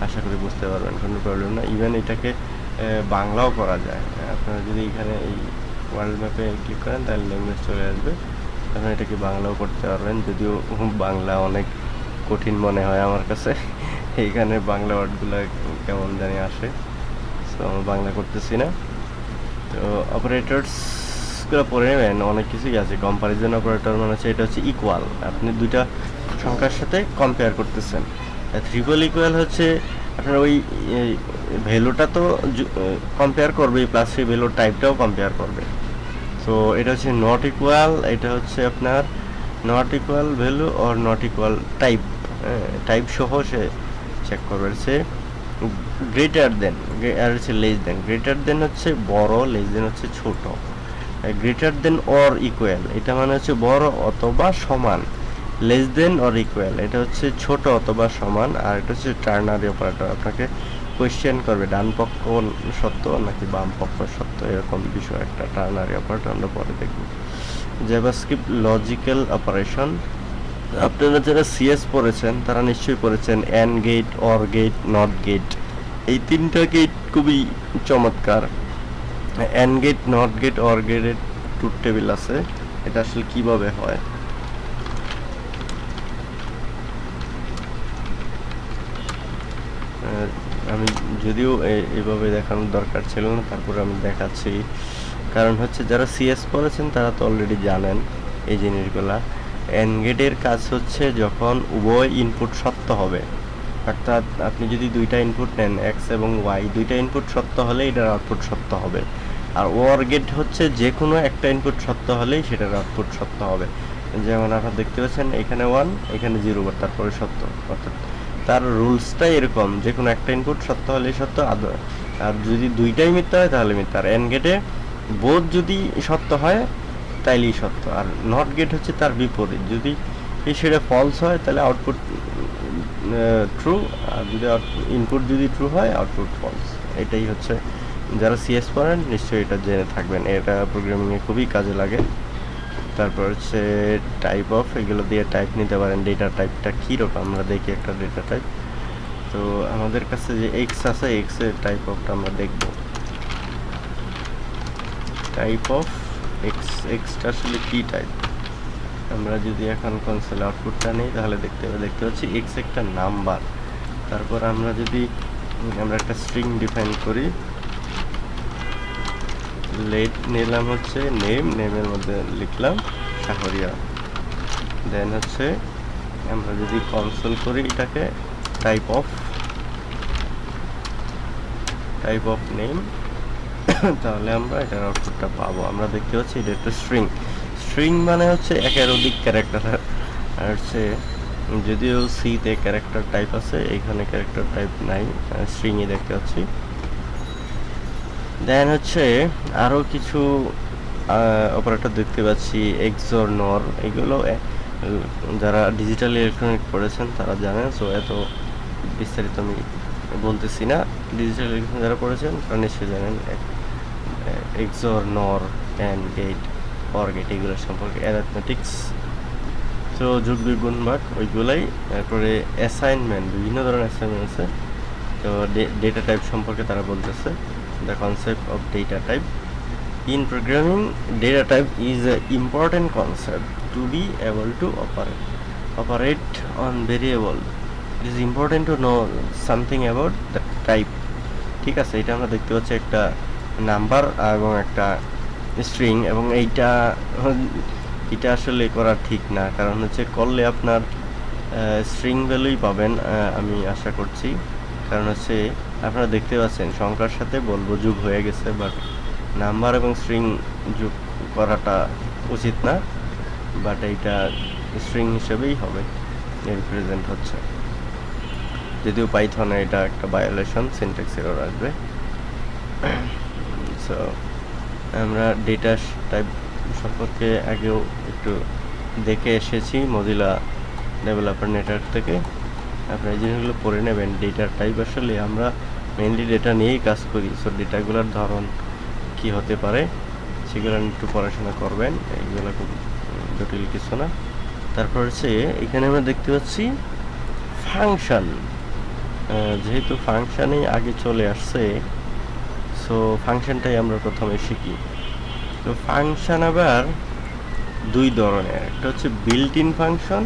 আশা করি বুঝতে পারবেন, কোনো প্রবলেম না। ইভেন এটাকে বাংলাও করা যায়। আপনারা যদি এখানে এই ওয়ার্ল্ড ম্যাপে ক্লিক করেন, তাহলে ল্যাঙ্গুয়েজ চলে আসবে। আপনারা এটাকে বাংলাও করতে পারবেন। যদিও বাংলা অনেক কঠিন মনে হয় আমার কাছে। এইখানে বাংলা ওয়ার্ডগুলো কেমন জানি আসে। সো আমি বাংলা করতেছি না। তো অপারেটরসগুলো পড়ে নেবেন। অনেক কিছুই আছে। কম্পারিজন অপারেটর মানে হচ্ছে, এটা হচ্ছে ইকুয়াল আপনি দুইটা সংখ্যার সাথে কম্পেয়ার করতেছেন। ট্রিপল ইকুয়াল হচ্ছে আপনার ওই ভ্যালুটা তো কম্পেয়ার করবে প্লাস সেই ভ্যালুর টাইপটাও কম্পেয়ার করবে। সো এটা হচ্ছে নট ইকুয়াল এটা হচ্ছে আপনার not equal value or not equal type type সহ সে চেক করবে। সে গ্রেটার দেন আর হচ্ছে লেস দেন গ্রেটার দেন হচ্ছে বড় লেস দেন হচ্ছে ছোট। গ্রেটার দেন অর ইকুয়াল এটা মানে হচ্ছে বড় অথবা সমান। লেস দেন অর ইকুয়াল এটা হচ্ছে ছোট অথবা সমান, আর এটা হচ্ছে টার্নারি অপারেটর আপনাকে কোয়েশ্চেন করবে, ডান পক্ষ সত্য নাকি বাম পক্ষ সত্য? এরকম বিষয় একটা টার্নারি অপারেটর আমরা পরে দেখব। জাভাস্ক্রিপ্ট লজিক্যাল অপারেশন আপনারা যারা সিএস পড়েছেন, তারা নিশ্চয়ই পড়েছেন and gate or gate not gate এই তিনটা গেট খুবই চমৎকার। And gate not gate or গেটের টুর টেবিল আছে। এটা আসলে কীভাবে হয়? আমি যদিও এ- এভাবে দেখানোর দরকার ছিল না, তারপরে আমি দেখাচ্ছি। কারণ হচ্ছে যারা সিএস পড়েছেন তারা তো অলরেডি জানেন এই জিনিসগুলা। এনগেটের কাজ হচ্ছে যখন উভয় ইনপুট সত্য হবে। অর্থাৎ আপনি যদি দুইটা ইনপুট নেন এক্স এবং ওয়াই দুইটা ইনপুট সত্য হলে এটার আউটপুট সত্য হবে। আর ওয়ার গেট হচ্ছে যে কোনো একটা ইনপুট সত্য হলেই সেটার আউটপুট সত্য হবে। যেমন আপনারা দেখতে পাচ্ছেন, এখানে ওয়ান এখানে জিরো তারপরে সত্য, অর্থাৎ তার রুলসটাই এরকম যে কোনো একটা ইনপুট সত্য হলেই সত্য, আর যদি দুইটাই মিথ্যা হয় তাহলে মিথ্যা। আর এন গেটে বোধ যদি সত্য হয়, তাইলেই সত্য। আর নট গেট হচ্ছে তার বিপরীত। যদি সেটা ফলস হয়, তাহলে আউটপুট ট্রু আর যদি ইনপুট যদি ট্রু হয় আউটপুট ফলস এটাই হচ্ছে, যারা সিএস পড়েন, নিশ্চয়ই এটা জেনে থাকবেন। এটা প্রোগ্রামিংয়ে খুবই কাজে লাগে। তারপর হচ্ছে টাইপ অফ এগুলো দিয়ে টাইপ নিতে পারেন ডেটা টাইপটা কীরকম আমরা দেখি একটা ডেটা টাইপ তো আমাদের কাছে যে এক্স আছে এক্সের টাইপ অফটা আমরা দেখব। টাইপ অফ এক্স এক্সটা আসলে কি টাইপ আমরা যদি এখন কনসোল আউটপুটটা নেই, তাহলে দেখতে দেখতে পাচ্ছি এক্স একটা নাম্বার তারপর আমরা যদি, আমরা একটা স্ট্রিং ডিফাইন করি লেট নিলাম হচ্ছে নেম নেমের মধ্যে লিখলাম, শাহরিয়া। দেন হচ্ছে আমরা যদি কনসোল করি, এটাকে type of type of name তাহলে আমরা এটার আউটপুটটা পাবো। আমরা দেখতে পাচ্ছি এটা একটা স্ট্রিং স্ট্রিং মানে হচ্ছে একের অধিক ক্যারেক্টার আর হচ্ছে যদিও সিতে ক্যারেক্টার টাইপ আছে, এখানে ক্যারেক্টার টাইপ নাই স্ট্রিংই দেখতে পাচ্ছি। দেন হচ্ছে আরও কিছু অপারেটর দেখতে পাচ্ছি এক্সর নর এগুলো যারা ডিজিটাল ইলেকট্রনিক পড়েছেন তারা জানেন সো এত বিস্তারিত আমি বলতেছি না। ডিজিটাল ইলেকট্রনিক যারা পড়েছেন তারা নিশ্চয়ই জানেন এক্সর নর অ্যান্ড গেট অর গেট এগুলো সম্পর্কে অ্যারাথমেটিক্স তো যোগ বিগুণ ভাগ ওইগুলাই। তারপরে অ্যাসাইনমেন্ট বিভিন্ন ধরনের অ্যাসাইনমেন্ট আছে, তো ডেটা টাইপ সম্পর্কে তারা বলতেছে। The concept of data type in programming data type is an important concept to be able to operate operate on variable it is important to know something about the type ঠিক আছে এটা আমরা দেখতে পাচ্ছি একটা নাম্বার এবং একটা string এবং এইটা এটা আসলে করা ঠিক না কারণ হচ্ছে করলে আপনার স্ট্রিং ভ্যালুই পাবেন আমি আশা করছি কারণ হচ্ছে আপনারা দেখতে পাচ্ছেন, সংখ্যার সাথে বলব যুগ হয়ে গেছে বাট নাম্বার এবং স্ট্রিং যোগ করাটা উচিত না বাট এইটা স্ট্রিং হিসেবেই হবে রিপ্রেজেন্ট হচ্ছে। যদিও পাইথনে এটা একটা ভায়োলেশন সিনট্যাক্স এরর আসবে। সো আমরা ডেটা টাইপ সম্পর্কে আগেও একটু দেখে এসেছি মজিলা ডেভেলপার নেটওয়ার্ক থেকে। আপনারা এই জিনিসগুলো পড়ে নেবেন ডেটার টাইপ আসলে আমরা মেনলি ডেটা নিয়েই কাজ করি। সো ডেটাগুলোর ধরন কি হতে পারে, সেগুলো একটু পড়াশোনা করবেন এইগুলো খুব জটিল কিছু না। তারপর হচ্ছে, এখানে আমরা দেখতে পাচ্ছি ফাংশন যেহেতু ফাংশানেই আগে চলে আসছে সো ফাংশনটাই আমরা প্রথমে শিখি। তো ফাংশন আবার দুই ধরনের, একটা হচ্ছে বিল্ট ইন ফাংশন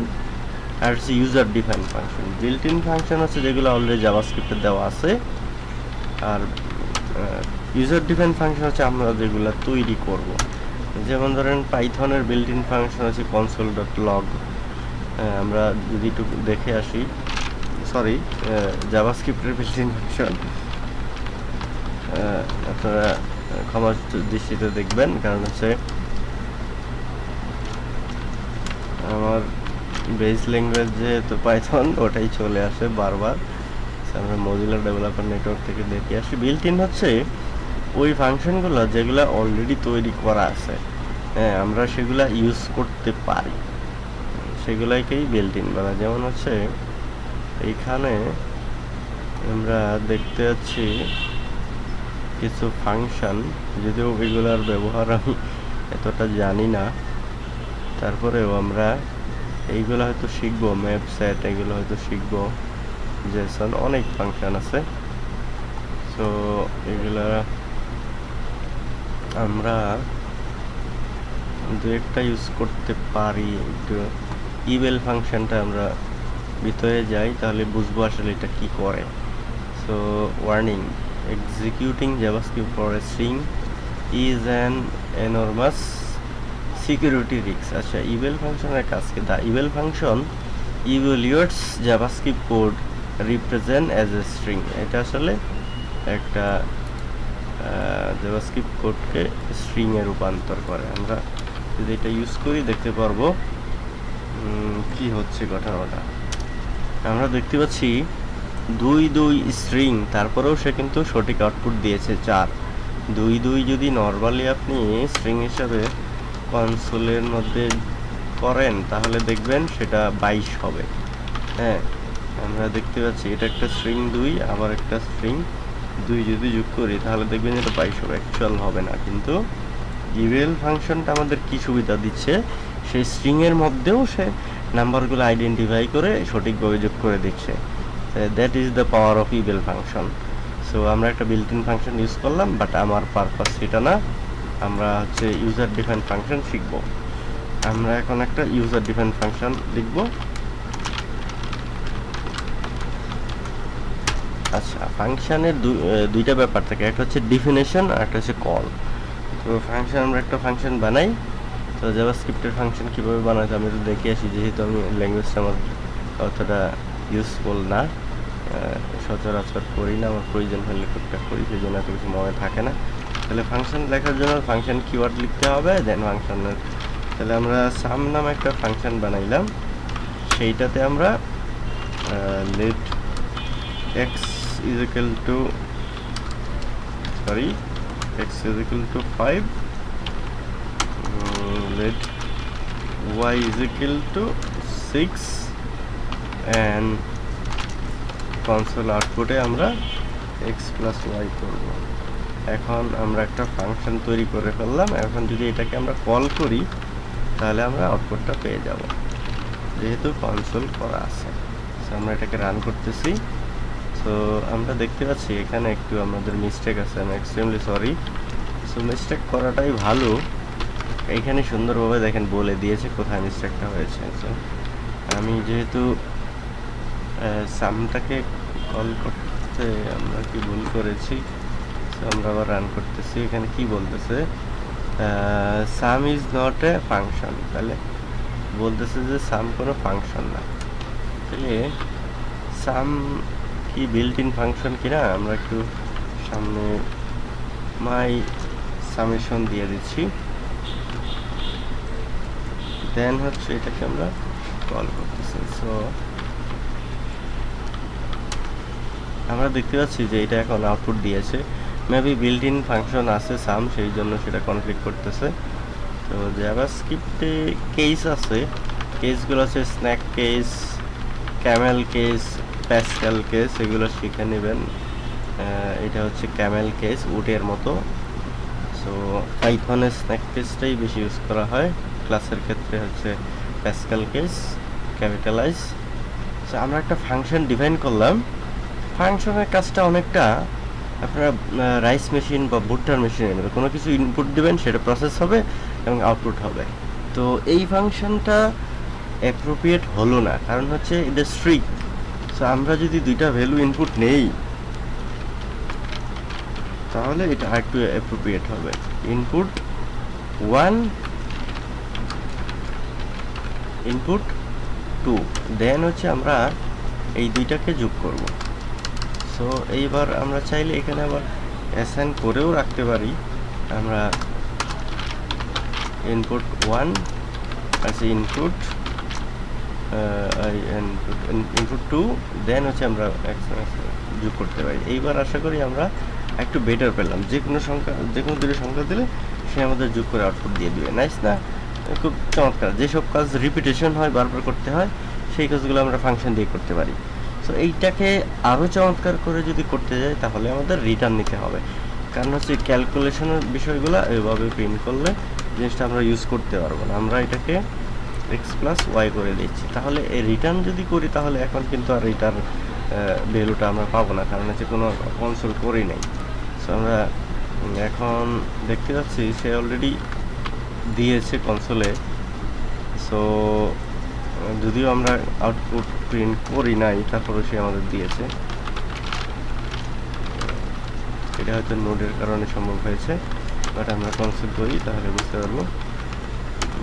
আর হচ্ছে user define function built in function হচ্ছে যেগুলো অলরেডি জাভাস্ক্রিপ্টে দেওয়া আছে। আর ইউজার ডিফাইন ফাংশন হচ্ছে আমরা যেগুলো তৈরি করব। যেমন ধরেন পাইথনের বিল্ট ইন ফাংশন হচ্ছে কনসোল ডট লগ আমরা যদি একটু দেখে আসি সরি জাভাস্ক্রিপ্টের বিল্ট ইন ফাংশন আপনারা ক্ষমা দৃষ্টিতে দেখবেন, কারণ হচ্ছে আমার বেস ল্যাঙ্গুয়েজ যেহেতু পাইথন ওটাই চলে আসে বারবার। আমরা মজিলা ডেভেলপার নেটওয়ার্ক থেকে দেখে। আসি বিল্ট ইন হচ্ছে ওই ফাংশনগুলো যেগুলো অলরেডি তৈরি করা আছে। হ্যাঁ আমরা সেগুলা ইউজ করতে পারি। সেগুলাকেই বিল্ট ইন বলা যেমন হচ্ছে, এইখানে আমরা দেখতে পাচ্ছি কিছু ফাংশন যদিও এগুলার ব্যবহার আমি এতটা জানি না। তারপরেও আমরা এইগুলো হয়তো শিখব ম্যাপ সেট এগুলো হয়তো শিখব। জেসন অনেক ফাংশন আছে। সো এগুলা আমরা দু একটা ইউজ করতে পারি। একটু ইমেল ফাংশানটা আমরা ভিতরে যাই, তাহলে বুঝব আসলে এটা কি করে। সো ওয়ার্নিং এক্সিকিউটিং জাভাস্কি পরে সিং ইজ অ্যান এনরমাস সিকিউরিটি রিক্স আচ্ছা ইভেল ফাংশনের কাজকে the eval function evaluates জাভাস্কি code represent as a string এটা আসলে একটা জাভাস্ক্রিপ্ট কোডকে স্ট্রিংয়ে রূপান্তর করে। আমরা যদি এটা ইউজ করি, দেখতে পারব কি হচ্ছে ঘটনাটা আমরা দেখতে পাচ্ছি, দুই দুই স্ট্রিং তারপরেও সে কিন্তু সঠিক আউটপুট দিয়েছে চার। দুই দুই যদি নর্মালি আপনি স্ট্রিং হিসাবে কনসোলের মধ্যে করেন, তাহলে দেখবেন সেটা বাইশ হবে। হ্যাঁ আমরা দেখতে পাচ্ছি, এটা একটা স্ট্রিং দুই, আবার একটা স্ট্রিং দুই যদি যোগ করি, তাহলে দেখবেন এটা বাইশ হবে অ্যাকচুয়াল হবে না। কিন্তু ইভেল ফাংশনটা আমাদের কি সুবিধা দিচ্ছে? সেই স্ট্রিংয়ের মধ্যেও সে নাম্বারগুলো আইডেন্টিফাই করে সঠিকভাবে যোগ করে দিচ্ছে। That is the power of eval function so আমরা একটা বিল্ট ইন ফাংশন ইউজ করলাম বাট আমার পারপাস সেটা না। আমরা হচ্ছে ইউজার ডিফাইন ফাংশন শিখব। আমরা এখন একটা ইউজার ডিফাইন ফাংশন লিখব। আচ্ছা ফাংশনের দুইটা ব্যাপার থাকে। একটা হচ্ছে ডিফিনেশন আর একটা হচ্ছে কল তো ফাংশন, আমরা একটা ফাংশন বানাই। তো জাভাস্ক্রিপ্টের ফাংশন কীভাবে বানাতে আমি তো দেখে আসি, যেহেতু আমি ল্যাঙ্গুয়েজটা আমার অতটা ইউজফুল না। সচরাচর করি না, আমার প্রয়োজন হলে টুকটাক করি, সেই জন্য এত কিছু মনে থাকে না। তাহলে ফাংশন লেখার জন্য ফাংশন কিওয়ার্ড লিখতে হবে দেন ফাংশনের তাহলে আমরা সাম নামে একটা ফাংশন বানাইলাম। সেইটাতে আমরা let x is equal to sorry x is equal to five let y is equal to 6 and console আউটপুটে আমরা x plus y করব। এখন আমরা একটা ফাংশন তৈরি করে ফেললাম। এখন যদি এটাকে আমরা কল করি, তাহলে আমরা আউটপুটটা পেয়ে যাব। যেহেতু কনসোল করা আছে। আমরা এটাকে রান করতেছি। সো আমরা দেখতে পাচ্ছি এখানে একটু আমাদের মিস্টেক আছে আমি এক্সট্রিমলি সরি সো মিস্টেক করাটাই ভালো। এইখানে সুন্দরভাবে দেখেন বলে দিয়েছে কোথায় মিস্টেকটা হয়েছে। So, আমি যেহেতু সামটাকে কল করতে আমরা কি ভুল করেছি? So, আমরা আবার রান করতেছি। এখানে কি বলতেছে? Sum is not a function তাহলে বলতেছে যে সাম কোনো ফাংশন না। তাহলে সাম কি বিল্ট ইন ফাংশন কিনা, আমরা একটু সামনে মাই সামেশন দিয়ে দিচ্ছি। দেন হচ্ছে এটাকে আমরা কল করতেছি। সো আমরা দেখতে পাচ্ছি যে এটা এখন আউটপুট দিয়েছে। মেবি বিল্ট ইন ফাংশন আছে সাম সেই জন্য সেটা কনফ্লিক্ট করতেছে। তো জাভাস্ক্রিপ্টে কেস আছে। কেসগুলো আছে snake case camel case Pascal case, এগুলো শিখে নেবেন। এটা হচ্ছে ক্যামেল কেস, উটের মতো। সো পাইথনের স্ন্যাক কেসটাই বেশি ইউজ করা হয়। ক্লাসের ক্ষেত্রে হচ্ছে প্যাসকাল কেস ক্যাপিটালাইজ সো আমরা একটা ফাংশন ডিফাইন করলাম। ফাংশনের কাজটা অনেকটা আপনারা রাইস মেশিন বা ভুট্টার মেশিনের মতো কোনো কিছু ইনপুট দিবেন, সেটা প্রসেস হবে এবং আউটপুট হবে। তো এই ফাংশনটা অ্যাপ্রোপ্রিয়েট হলো না। কারণ হচ্ছে, এটা স্ট্রিক সো আমরা যদি দুইটা ভ্যালু ইনপুট নেই, তাহলে এটা আরেকটু অ্যাপ্রোপ্রিয়েট হবে। Input one input two then হচ্ছে আমরা এই দুইটাকে যোগ করব। সো এইবার আমরা চাইলে এখানে আবার অ্যাসাইন করেও রাখতে পারি। আমরা ইনপুট ওয়ান আছে ইনপুট ইনপুট টু দেন হচ্ছে আমরা যোগ করতে পারি। এইবার আশা করি আমরা একটু বেটার পেলাম। যে কোনো সংখ্যা, যে কোনো দুটো সংখ্যা দিলে সে আমাদের যোগ করে আউটপুট দিয়ে দিবে। নাইস না? খুব চমৎকার। যেসব কাজ রিপিটেশন হয়, বারবার করতে হয়, সেই কাজগুলো আমরা ফাংশন দিয়ে করতে পারি। সো এইটাকে আরও চমৎকার করে যদি করতে যাই, তাহলে আমাদের রিটার্ন নিতে হবে। কারণ হচ্ছে ক্যালকুলেশনের বিষয়গুলো এভাবে প্রিন্ট করলে জিনিসটা আমরা ইউজ করতে পারব না। আমরা এটাকে এক্স প্লাস ওয়াই করে দিচ্ছি তাহলে রিটার্ন যদি করি, তাহলে এখন কিন্তু আর রিটার্ন ভ্যালুটা আমরা পাবো না, কারণ হচ্ছে কোনো কনসোল করি নাই। সো আমরা এখন দেখতে পাচ্ছি সে অলরেডি দিয়েছে কনসোলে সো যদিও আমরা আউটপুট প্রিন্ট করি নাই তারপরে সে আমাদের দিয়েছে। এটা হয়তো নোডের কারণে সম্ভব হয়েছে বাট আমরা কনসোল করি, তাহলে বুঝতে পারব।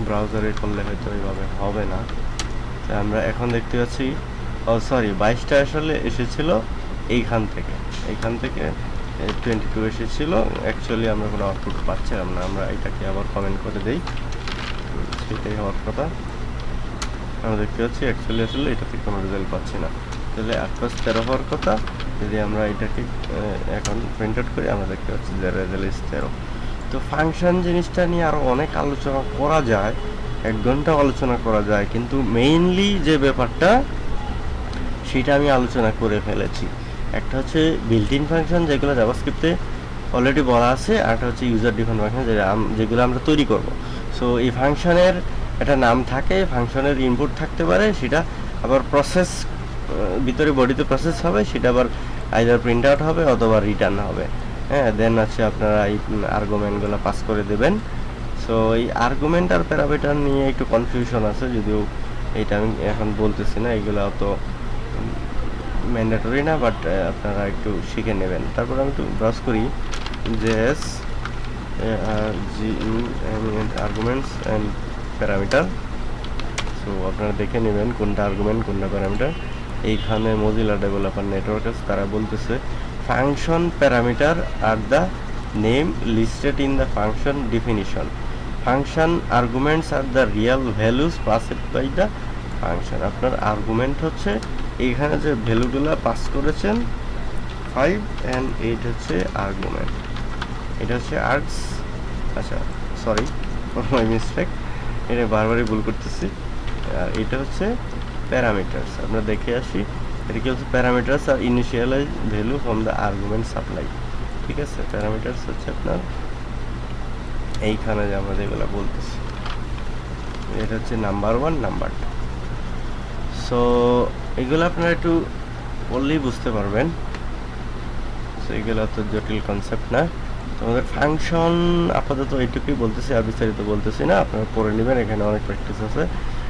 ব্রাউজারে করলে হয়তো এইভাবে হবে না। তা আমরা এখন দেখতে পাচ্ছি, ও সরি, বাইশটা আসলে এসেছিল এইখান থেকে। এইখান থেকে টোয়েন্টি টু এসেছিল। অ্যাকচুয়ালি আমরা কোনো আউটপুট পাচ্ছিলাম না। আমরা এটাকে আবার কমেন্ট করে দেই। সেটাই হওয়ার কথা। আমরা দেখতে পাচ্ছি অ্যাকচুয়ালি আসলে এটা থেকে কোনো রেজাল্ট পাচ্ছি না। তাহলে আট পাঁচ তেরো হওয়ার কথা। যদি আমরা এটাকে এখন প্রিন্ট আউট করি, আমরা দেখতে পাচ্ছি যে রেজাল্ট ইস তেরো তো ফাংশন জিনিসটা নিয়ে আরও অনেক আলোচনা করা যায়, এক ঘণ্টা আলোচনা করা যায়, কিন্তু মেইনলি যে ব্যাপারটা, সেটা আমি আলোচনা করে ফেলেছি। একটা হচ্ছে বিল্ট ইন ফাংশন যেগুলো জাভাস্ক্রিপ্টে অলরেডি বলা আছে, আর একটা হচ্ছে ইউজার ডিফারেন্ট ফাংশন যেগুলো আমরা তৈরি করব। সো এই ফাংশনের একটা নাম থাকে ফাংশনের ইনপুট থাকতে পারে, সেটা আবার প্রসেস ভিতরে বডিতে প্রসেস হবে, সেটা আবার আইদার প্রিন্ট আউট হবে অথবা রিটার্ন হবে। হ্যাঁ দেন আছে আপনারা এই আর্গুমেন্টগুলো পাস করে দেবেন। সো এই আর্গুমেন্ট আর প্যারামিটার নিয়ে একটু কনফিউশন আছে, যদিও এটা আমি এখন বলতেছি না, এগুলো অত ম্যান্ডেটরি না বাট আপনারা একটু শিখে নেবেন। তারপর আমি একটু ব্রাউজ করি JS arguments and parameter so আপনারা দেখে নেবেন কোনটা আর্গুমেন্ট কোনটা প্যারামিটার এইখানে মজিলা ডেভেলপার নেটওয়ার্ক আছে, তারা বলতেছে function parameter R the name listed in the function definition function arguments R the real values passed by the function আপনার আর্গুমেন্ট হচ্ছে, এইখানে যে ভ্যালুগুলো পাস করেছেন ফাইভ অ্যান্ড এইট হচ্ছে আর্গুমেন্ট এটা হচ্ছে আর্টস আচ্ছা সরি মাই মিস্টেক এটা বারবারই ভুল করতেছি। আর এটা হচ্ছে প্যারামিটার্স আমরা দেখে আসি। হচ্ছে parameters R initialize value from the argument supply ঠিক আছে? প্যারামিটার্স হচ্ছে আপনার এইখানে যে আমরা যেগুলো বলতেছি। এটা হচ্ছে number one number two so এগুলো আপনারা একটু বললেই বুঝতে পারবেন। সো এগুলো তো জটিল কনসেপ্ট না। তোমাদের ফাংশন আপাতত এইটুকুই বলতেছি, আর বিস্তারিত বলতেছি না। আপনারা পড়ে নেবেন, এখানে অনেক প্র্যাকটিস আছে।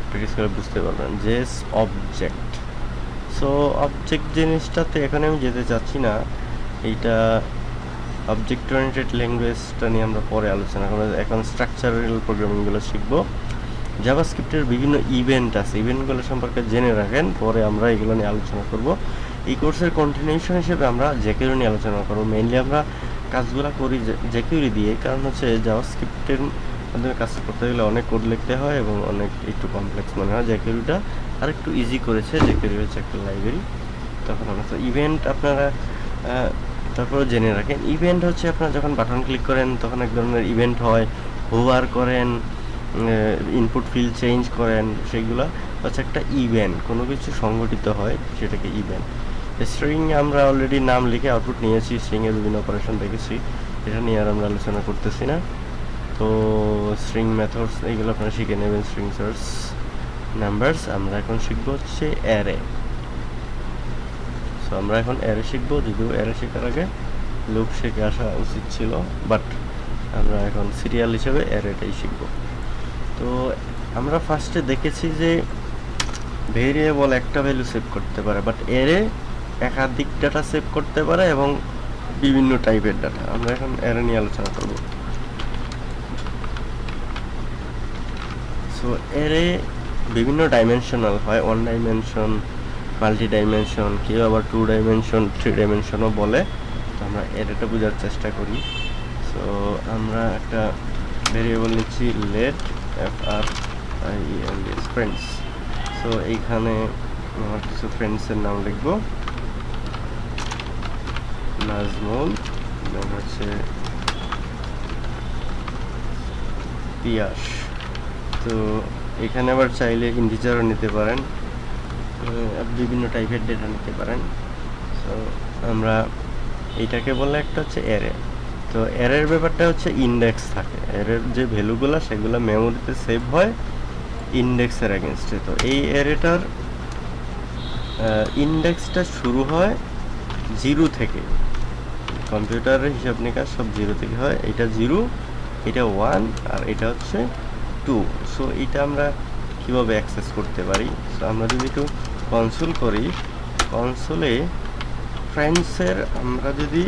প্র্যাকটিস করে বুঝতে পারবেন। জেস অবজেক্ট সো অবজেক্ট জিনিসটাতে এখানে আমি যেতে চাচ্ছি না। এইটা অবজেক্ট ওরিয়েন্টেড ল্যাঙ্গুয়েজটা নিয়ে আমরা পরে আলোচনা করব। এখন স্ট্রাকচারাল প্রোগ্রামিংগুলো শিখব। জাভাস্ক্রিপ্টের বিভিন্ন ইভেন্ট আছে। ইভেন্টগুলো সম্পর্কে জেনে রাখেন। পরে আমরা এগুলো নিয়ে আলোচনা করব। এই কোর্সের কন্টিনিউশন হিসেবে আমরা জেকিউরি নিয়ে আলোচনা করব। মেইনলি আমরা কাজগুলো করি জেকিউরি দিয়ে। কারণ হচ্ছে জাভাস্ক্রিপ্টের মাধ্যমে কাজ করতে গেলে অনেক কোড লিখতে হয় এবং অনেক একটু কমপ্লেক্স মনে হয় জেকিউরিটা আর একটু ইজি করেছে জেকিউরি হচ্ছে একটা লাইব্রেরি তখন আমরা ইভেন্ট আপনারা তারপরে জেনে রাখেন। ইভেন্ট হচ্ছে আপনারা যখন বাটন ক্লিক করেন, তখন এক ধরনের ইভেন্ট হয়। হোভার করেন ইনপুট ফিল চেঞ্জ করেন, সেগুলো হচ্ছে একটা ইভেন্ট কোনো কিছু সংগঠিত হয়, সেটাকে ইভেন্ট স্ট্রিং আমরা অলরেডি নাম লিখে আউটপুট নিয়েছি স্ট্রিংয়ের বিভিন্ন অপারেশন দেখেছি। এটা নিয়ে আর আমরা আলোচনা করতেছি না। তো স্ট্রিং মেথডস এইগুলো আপনারা শিখে নেবেন স্ট্রিং সার্চ নাম্বারস আমরা এখন শিখব হচ্ছে অ্যারে সো আমরা এখন অ্যারে শিখব, যদিও অ্যারে শেখার আগে লুপ শিখে আসা উচিত ছিল বাট আমরা এখন সিরিয়াল হিসেবে অ্যারেটাই শিখব। তো আমরা ফার্স্টে দেখেছি যে ভেরিয়েবল একটা ভ্যালু সেভ করতে পারে বাট এরে একাধিক ডাটা সেভ করতে পারে এবং বিভিন্ন টাইপের ডাটা আমরা এখন এরে নিয়ে আলোচনা করব। সো এরে বিভিন্ন ডাইমেনশনাল হয় ওয়ান ডাইমেনশন মাল্টি ডাইমেনশন কেউ আবার টু ডাইমেনশন থ্রি ডাইমেনশনও বলে। তো আমরা এরেটা বোঝার চেষ্টা করি। সো আমরা একটা ভেরিয়েবল নিচ্ছি let F R I N friends so এইখানে আমার কিছু ফ্রেন্ডসের নাম লিখব। নাজমুল হচ্ছে পিয়াস। তো এখানে আবার চাইলে ইন্ডিজারও নিতে পারেন। বিভিন্ন টাইপের ডেটা নিতে পারেন। সো আমরা এইটাকে বলে একটা হচ্ছে অ্যারে তো অ্যারের ব্যাপারটা হচ্ছে ইন্ডেক্স থাকে। অ্যারের যে ভ্যালুগুলো, সেগুলো মেমোরিতে সেভ হয় ইন্ডেক্সের অ্যাগেনস্টে তো এই অ্যারেটার ইন্ডেক্সটা শুরু হয় জিরো থেকে। কম্পিউটারের হিসাব নিকাশ সব জিরো থেকে হয়। এটা জিরো এটা ওয়ান আর এটা হচ্ছে টু সো এটা আমরা কীভাবে অ্যাক্সেস করতে পারি? সো আমরা যদি একটু কনসোল করি কনসোলে ফ্রেন্ডসের আমরা যদি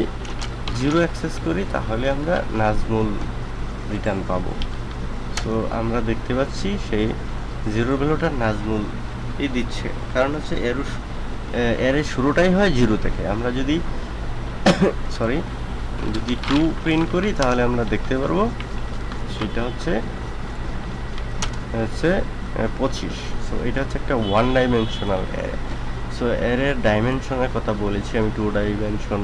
জিরো অ্যাক্সেস করি, তাহলে আমরা নাজমুল রিটার্ন পাবো। সো আমরা দেখতে পাচ্ছি সেই জিরো ভ্যালুটা নাজমুল দিচ্ছে। কারণ হচ্ছে এর এর শুরুটাই হয় জিরো থেকে। আমরা যদি সরি যদি টু প্রিন্ট করি, তাহলে আমরা দেখতে পারব সেটা হচ্ছে হচ্ছে পঁচিশ। সো এটা হচ্ছে একটা ওয়ান ডাইমেনশনাল অ্যারে সো অ্যারের ডাইমেনশনের কথা বলেছি, আমি টু ডাইমেনশন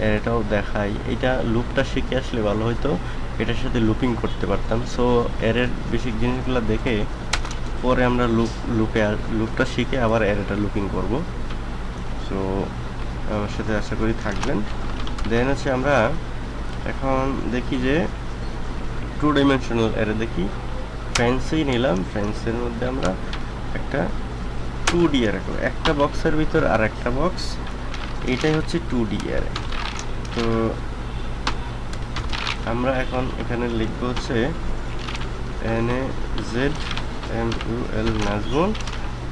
অ্যারেটাও দেখাই। এটা লুপটা শিখে আসলে ভালো হতো এটার সাথে লুপিং করতে পারতাম। সো অ্যারের বেসিক জিনিসগুলো দেখে, পরে আমরা লুপ লুপে লুপটা শিখে আবার অ্যারেটা লুপিং করব। সো আমার সাথে আশা করি থাকবেন। দেন হচ্ছে আমরা এখন দেখি যে টু ডাইমেনশনাল অ্যারে দেখি। ফ্রেন্সেই নিলাম ফ্রেন্সের মধ্যে আমরা একটা টু ডি করব একটা বক্সের ভিতর আর একটা বক্স এটাই হচ্ছে টু ডি অ্যারে তো আমরা এখন এখানে লিখব হচ্ছে N A Z M U L Nazmul,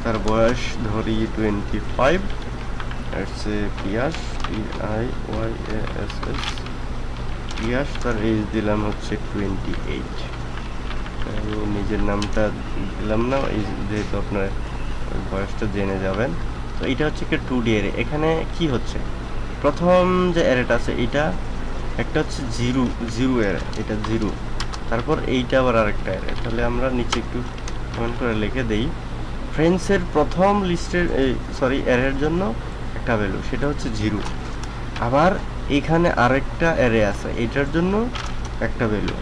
তার বয়স ধরি টোয়েন্টি ফাইভ হচ্ছে Piyas P I Y S S Piyas তার এজ দিলাম হচ্ছে টোয়েন্টি এইট নিজের নামটা দিলাম না, এই যেহেতু আপনার বয়সটা জেনে যাবেন। তো এটা হচ্ছে কি টু ডি এরে এখানে কি হচ্ছে? প্রথম যে অ্যারেটা আছে, এটা একটা হচ্ছে জিরো জিরো অ্যারে এটা জিরো তারপর এইটা আবার আরেকটা অ্যারে তাহলে আমরা নিচে একটু কমেন্ট করে লিখে দেই। ফ্রেন্ডসের প্রথম লিস্টের সরি অ্যারের জন্য একটা ভ্যালু সেটা হচ্ছে জিরো আবার এখানে আরেকটা অ্যারে আছে, এটার জন্য একটা ভ্যালু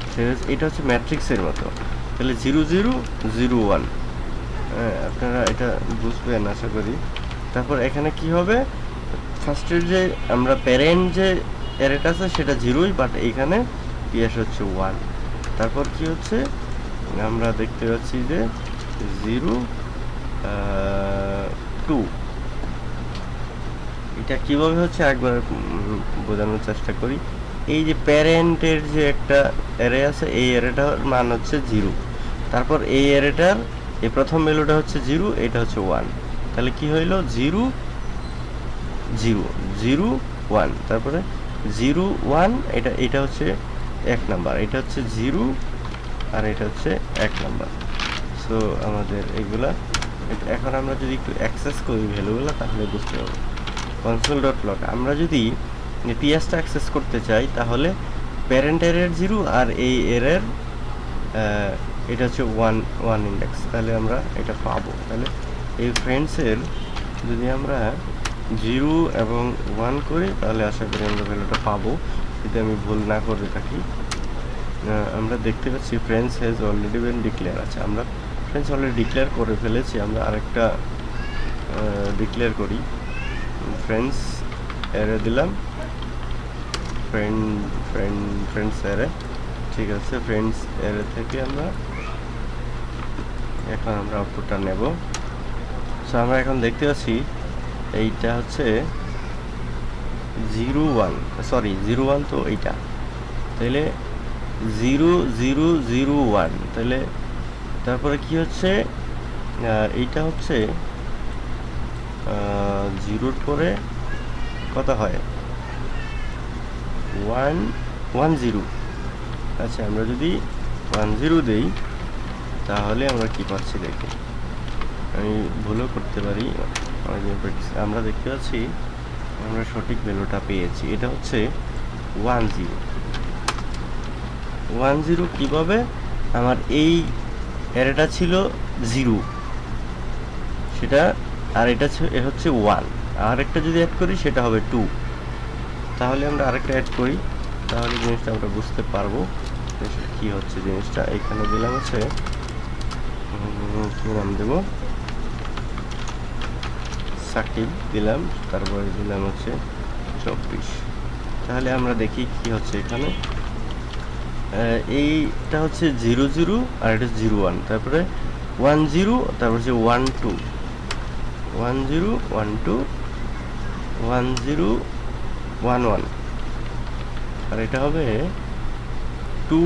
এটা হচ্ছে ম্যাট্রিক্সের মতো। তাহলে জিরো জিরো জিরো ওয়ান হ্যাঁ আপনারা এটা বুঝবেন, আশা করি। তারপর এখানে কি হবে? ফার্স্টের যে আমরা প্যারেন্ট যে অ্যারেটা আছে, সেটা জিরোই বাট এইখানে পিএস হচ্ছে ওয়ান তারপর কি হচ্ছে? আমরা দেখতে পাচ্ছি যে জিরো টু এটা কীভাবে হচ্ছে? একবার বোঝানোর চেষ্টা করি। এই যে প্যারেন্টের যে একটা অ্যারে আছে, এই অ্যারেটার মান হচ্ছে জিরো। তারপর এই অ্যারেটার এই প্রথম ভ্যালুটা হচ্ছে জিরো এটা হচ্ছে ওয়ান তাহলে কি হইল? জিরো জিরো জিরো ওয়ান তারপরে জিরো ওয়ান এটা এটা হচ্ছে এক নাম্বার এটা হচ্ছে জিরো আর এটা হচ্ছে এক নাম্বার সো আমাদের এগুলা এখন আমরা যদি একটু অ্যাক্সেস করি ভ্যালুগুলো তাহলে বুঝতে পারব। কনসোল ডট লক আমরা যদি পিএসটা অ্যাক্সেস করতে চাই, তাহলে প্যারেন্ট এরের জিরো আর এই এরের এটা হচ্ছে ওয়ান ওয়ান ইন্ডেক্স তাহলে আমরা এটা পাবো। তাহলে এই ফ্রেন্ডসের যদি আমরা জিরো এবং ওয়ান করি, তাহলে আশা করি আমরা ভ্যালুটা পাবো। যদি আমি ভুল না করে থাকি আমরা দেখতে পাচ্ছি friends has already been declare আছে। আমরা ফ্রেন্ডস অলরেডি ডিক্লেয়ার করে ফেলেছি। আমরা আরেকটা ডিক্লেয়ার করি। ফ্রেন্ডস এরে দিলাম। ফ্রেন্ড ফ্রেন্ড ফ্রেন্ডস এরে ঠিক আছে ফ্রেন্ডস এরে থেকে আমরা এখন আমরা আউটপুটটা নেব। সো আমরা এখন দেখতে পাচ্ছি, এইটা হচ্ছে zero one sorry zero one তো এইটা। তাহলে জিরো জিরো জিরো ওয়ান তাহলে তারপরে কি হচ্ছে? এইটা হচ্ছে জিরোর পরে কত হয়? One one zero. আচ্ছা আমরা যদি ওয়ান জিরো দেই, তাহলে আমরা কি পাচ্ছি দেখি? আমি ভুলও করতে পারি। আমরা দেখতে পাচ্ছি, আমরা সঠিক ভ্যালুটা পেয়েছি। এটা হচ্ছে ওয়ান জিরো। ওয়ান জিরো কীভাবে? আমার এই অ্যারেটা ছিল জিরো। সেটা, আর এটা হচ্ছে ওয়ান। আর একটা যদি অ্যাড করি, সেটা হবে টু তাহলে আমরা আরেকটা অ্যাড করি। তাহলে জিনিসটা আমরা বুঝতে পারব কি হচ্ছে জিনিসটা। এখানে দিলাম হচ্ছে কি নাম দেবো? সাকিব দিলাম, তারপরে দিলাম হচ্ছে চব্বিশ। তাহলে আমরা দেখি কি হচ্ছে এখানে। এইটা হচ্ছে জিরো জিরো আর এটা জিরো ওয়ান। তারপরে ওয়ান জিরো, তারপর হচ্ছে one two. One zero, one two, one zero one one. আর এটা হবে টু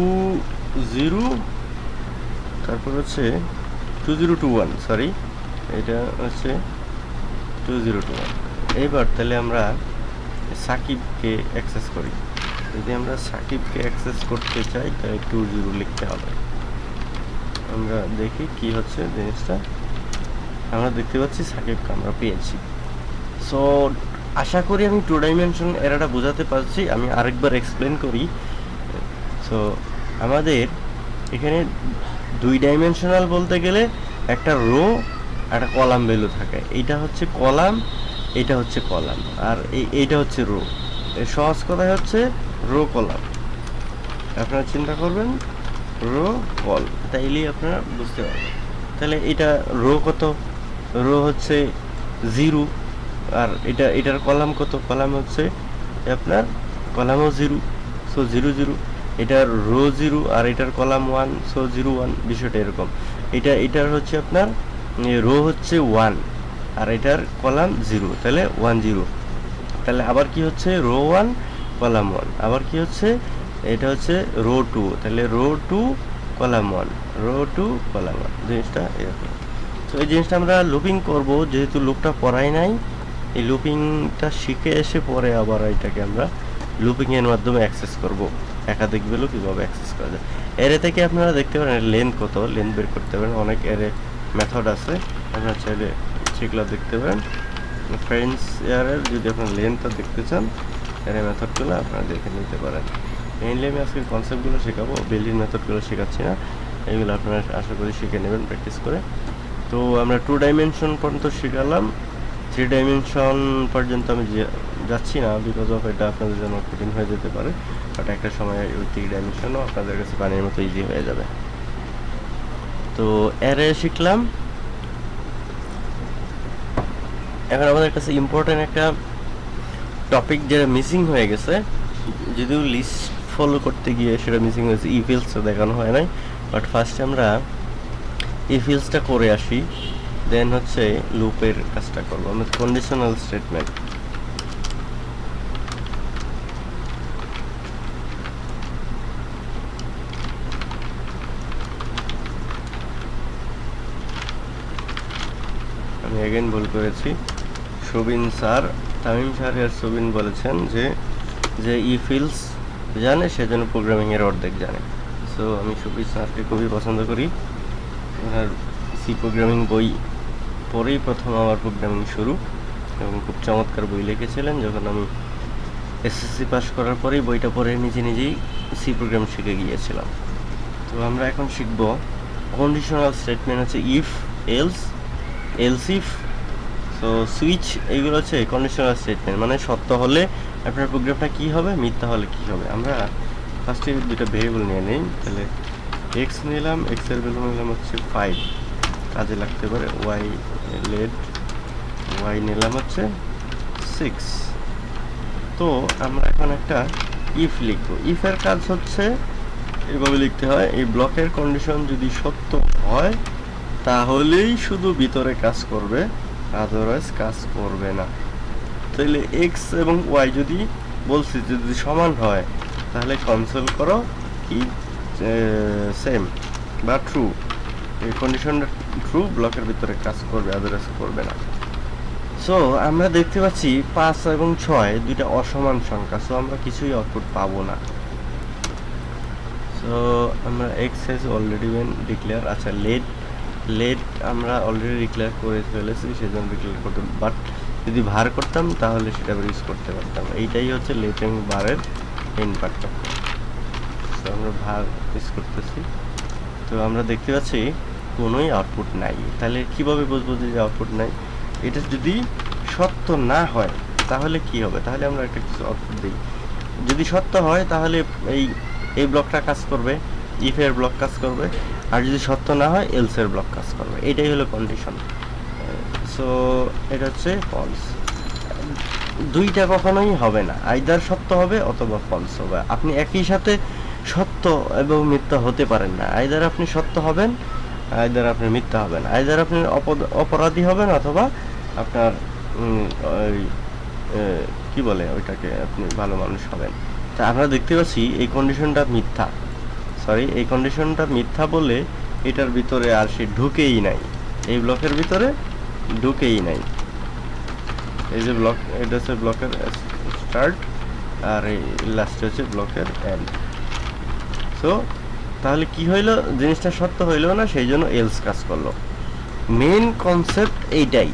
জিরো, তারপর হচ্ছে two zero two one sorry এটা হচ্ছে টু জিরো টু ওয়ান। এইবার তাহলে আমরা সাকিবকে অ্যাক্সেস করি। যদি আমরা সাকিবকে অ্যাক্সেস করতে চাই, তাহলে টু জিরো লিখতে হবে। আমরা দেখি কি হচ্ছে জিনিসটা। আমরা দেখতে পাচ্ছি সাকিবকে আমরা পেয়েছি। সো আশা করি আমি টু ডাইমেনশন এরাটা বোঝাতে পারছি, আমি আরেকবার এক্সপ্লেন করি। সো আমাদের এখানে দুই ডাইমেনশনাল বলতে গেলে একটা রো একটা কলাম ভ্যালু থাকে। এইটা হচ্ছে কলাম এটা হচ্ছে কলাম। আর এই, এইটা হচ্ছে রো সহজ কথায় হচ্ছে রো কলাম। আপনারা চিন্তা করবেন রো কল। তাইলেই আপনারা বুঝতে পারবেন। তাহলে এটা রো কত? রো হচ্ছে জিরো আর এটা, এটার কলাম কত? কলাম হচ্ছে আপনার কলামও জিরো, সো জিরো জিরো। এটার রো জিরো আর এটার column one, so zero one, বিষয়টা এরকম। এটা, এটার হচ্ছে আপনার রো হচ্ছে ওয়ান আর এটার কলাম জিরো, তাহলে ওয়ান জিরো। তাহলে আবার কি হচ্ছে? Row one, column one. আবার কি হচ্ছে? এটা হচ্ছে রো টু, তাহলে row two, column one, row two, column one. জিনিসটা এরকম। তো এই জিনিসটা আমরা লুপিং করব, যেহেতু লুপটা পড়াই নাই এই লুপিংটা শিখে এসে পরে আবার এটাকে আমরা লুপিংয়ের মাধ্যমে অ্যাক্সেস করব। একাধিক ভ্যালু কীভাবে অ্যাক্সেস করা যায়। এরে থেকে আপনারা দেখতে পারেন লেন্থ কত লেন্থ বের করতে পারেন। অনেক এরে মেথড আছে। আপনারা চাইলে সেগুলো দেখতে পারেন। ফ্রেন্ডস এয়ারের যদি আপনার লেন্থটা দেখতে চান এর মেথডগুলো আপনারা দেখে নিতে পারেন। মেইনলি আমি আজকে কনসেপ্টগুলো শেখাবো। বিল্ডিং মেথডগুলো শেখাচ্ছি না। এগুলো আপনারা আশা করি শিখে নেবেন প্র্যাকটিস করে। তো আমরা টু ডাইমেনশন পর্যন্ত শিখালাম। থ্রি ডাইমেনশন পর্যন্ত আমি যাচ্ছি না বিকজ অফ এটা আপনাদের জন্য কঠিন হয়ে যেতে পারে বাট একটা সময় ওই থ্রি ডাইমেনশনও আপনাদের কাছে পানির মতো ইজি হয়ে যাবে। তো এরে শিখলাম। এখন আমাদের কাছে ইম্পর্টেন্ট একটা টপিক যেটা মিসিং হয়ে গেছে, যদিও লিস্ট ফলো করতে গিয়ে সেটা মিসিং হয়েছে ইফিলসটা দেখানো হয় নাই বাট ফার্স্ট আমরা ইফিলসটা করে আসি। দেন হচ্ছে লুপের কাজটা করব। আমরা কন্ডিশনাল স্টেটমেন্ট আমি এগেন ভুল করেছি। সুবিন স্যার, তামিম স্যার আর সুবিন বলেছেন যে যে ই ফিলস জানে সেজন্য প্রোগ্রামিংয়ের অর্ধেক জানে। সো আমি সুবিন স্যারকে খুবই পছন্দ করি। ওনার সি প্রোগ্রামিং বই পরেই প্রথম আমার প্রোগ্রামিং শুরু এবং খুব চমৎকার বই লিখেছিলেন, যখন আমি এসএসসি পাস করার পরেই বইটা পড়ে নিজে নিজেই সি প্রোগ্রাম শিখে গিয়েছিলাম। তো আমরা এখন শিখব কন্ডিশনাল স্টেটমেন্ট হচ্ছে if else else if so switch এইগুলো হচ্ছে কন্ডিশনাল স্টেটমেন্ট মানে সত্য হলে আপনার প্রোগ্রামটা কী হবে, মিথ্যা হলে কী হবে? আমরা ফার্স্টে দুটো ভেরিয়েবল নিয়ে নিই, তাহলে এক্স নিলাম এক্সের ভ্যালু নিলাম হচ্ছে ফাইভ কাজে লাগতে পারে। ওয়াই লেড ওয়াই নিলাম হচ্ছে সিক্স তো আমরা এখন একটা ইফ লিখব। ইফের কাজ হচ্ছে এভাবে লিখতে হয়, এই ব্লকের কন্ডিশন যদি সত্য হয়, তাহলেই শুধু ভিতরে কাজ করবে আদারওয়াইজ কাজ করবে না। তাহলে এক্স এবং ওয়াই যদি বলছি, যদি সমান হয়, তাহলে কনসোল করো, কি সেম বা ট্রু এই কন্ডিশনটা ট্রু ব্লকের ভিতরে কাজ করবে আদারওয়াইজ করবে না। সো আমরা দেখতে পাচ্ছি পাঁচ এবং ছয় দুইটা অসমান সংখ্যা সো আমরা কিছুই আউটপুট পাবো না। সো আমরা x has already been declare আচ্ছা লেট লেট আমরা অলরেডি ডিক্লেয়ার করে ফেলেছি, সেজন্য ডিক্লেয়ার করতে বাট যদি ভার করতাম, তাহলে সেটা ইউজ করতে পারতাম। এইটাই হচ্ছে লেট এবং ভারের মেন তো আমরা ভার ইউজ করতেছি। তো আমরা দেখতে পাচ্ছি কোনোই আউটপুট নাই। তাহলে কীভাবে বুঝব যে আউটপুট নাই? এটা যদি সত্য না হয়, তাহলে কি হবে? তাহলে আমরা একটা কিছু আউটপুট দিই। যদি সত্য হয়, তাহলে এই এই ব্লকটা কাজ করবে ইফের ব্লক কাজ করবে। আর যদি সত্য না হয় এলসের ব্লক কাজ করবে। এটাই হলো কন্ডিশন সো এটা হচ্ছে ফলস দুইটা কখনোই হবে না। আইদার সত্য হবে অথবা ফলস হবে। আপনি একই সাথে সত্য এবং মিথ্যা হতে পারেন না। আইদার আপনি সত্য হবেন আইদার আপনি মিথ্যা হবেন। আইদার আপনি অপরাধী হবেন অথবা আপনার ওই কি বলে ওইটাকে আপনি ভালো মানুষ হবেন। তা আমরা দেখতে পাচ্ছি এই কন্ডিশনটা মিথ্যা। সরি এই কন্ডিশনটা মিথ্যা বলে এটার ভিতরে আর সে ঢুকেই নাই। এই ব্লকের ভিতরে ঢুকেই নাই। এই যে ব্লক এটা হচ্ছে ব্লকের স্টার্ট আর এই লাস্টে হচ্ছে ব্লকের এন্ড সো তাহলে কি হইল? জিনিসটা সত্য হইল না, সেই জন্য এলস কাজ করল। মেন কনসেপ্ট এইটাই।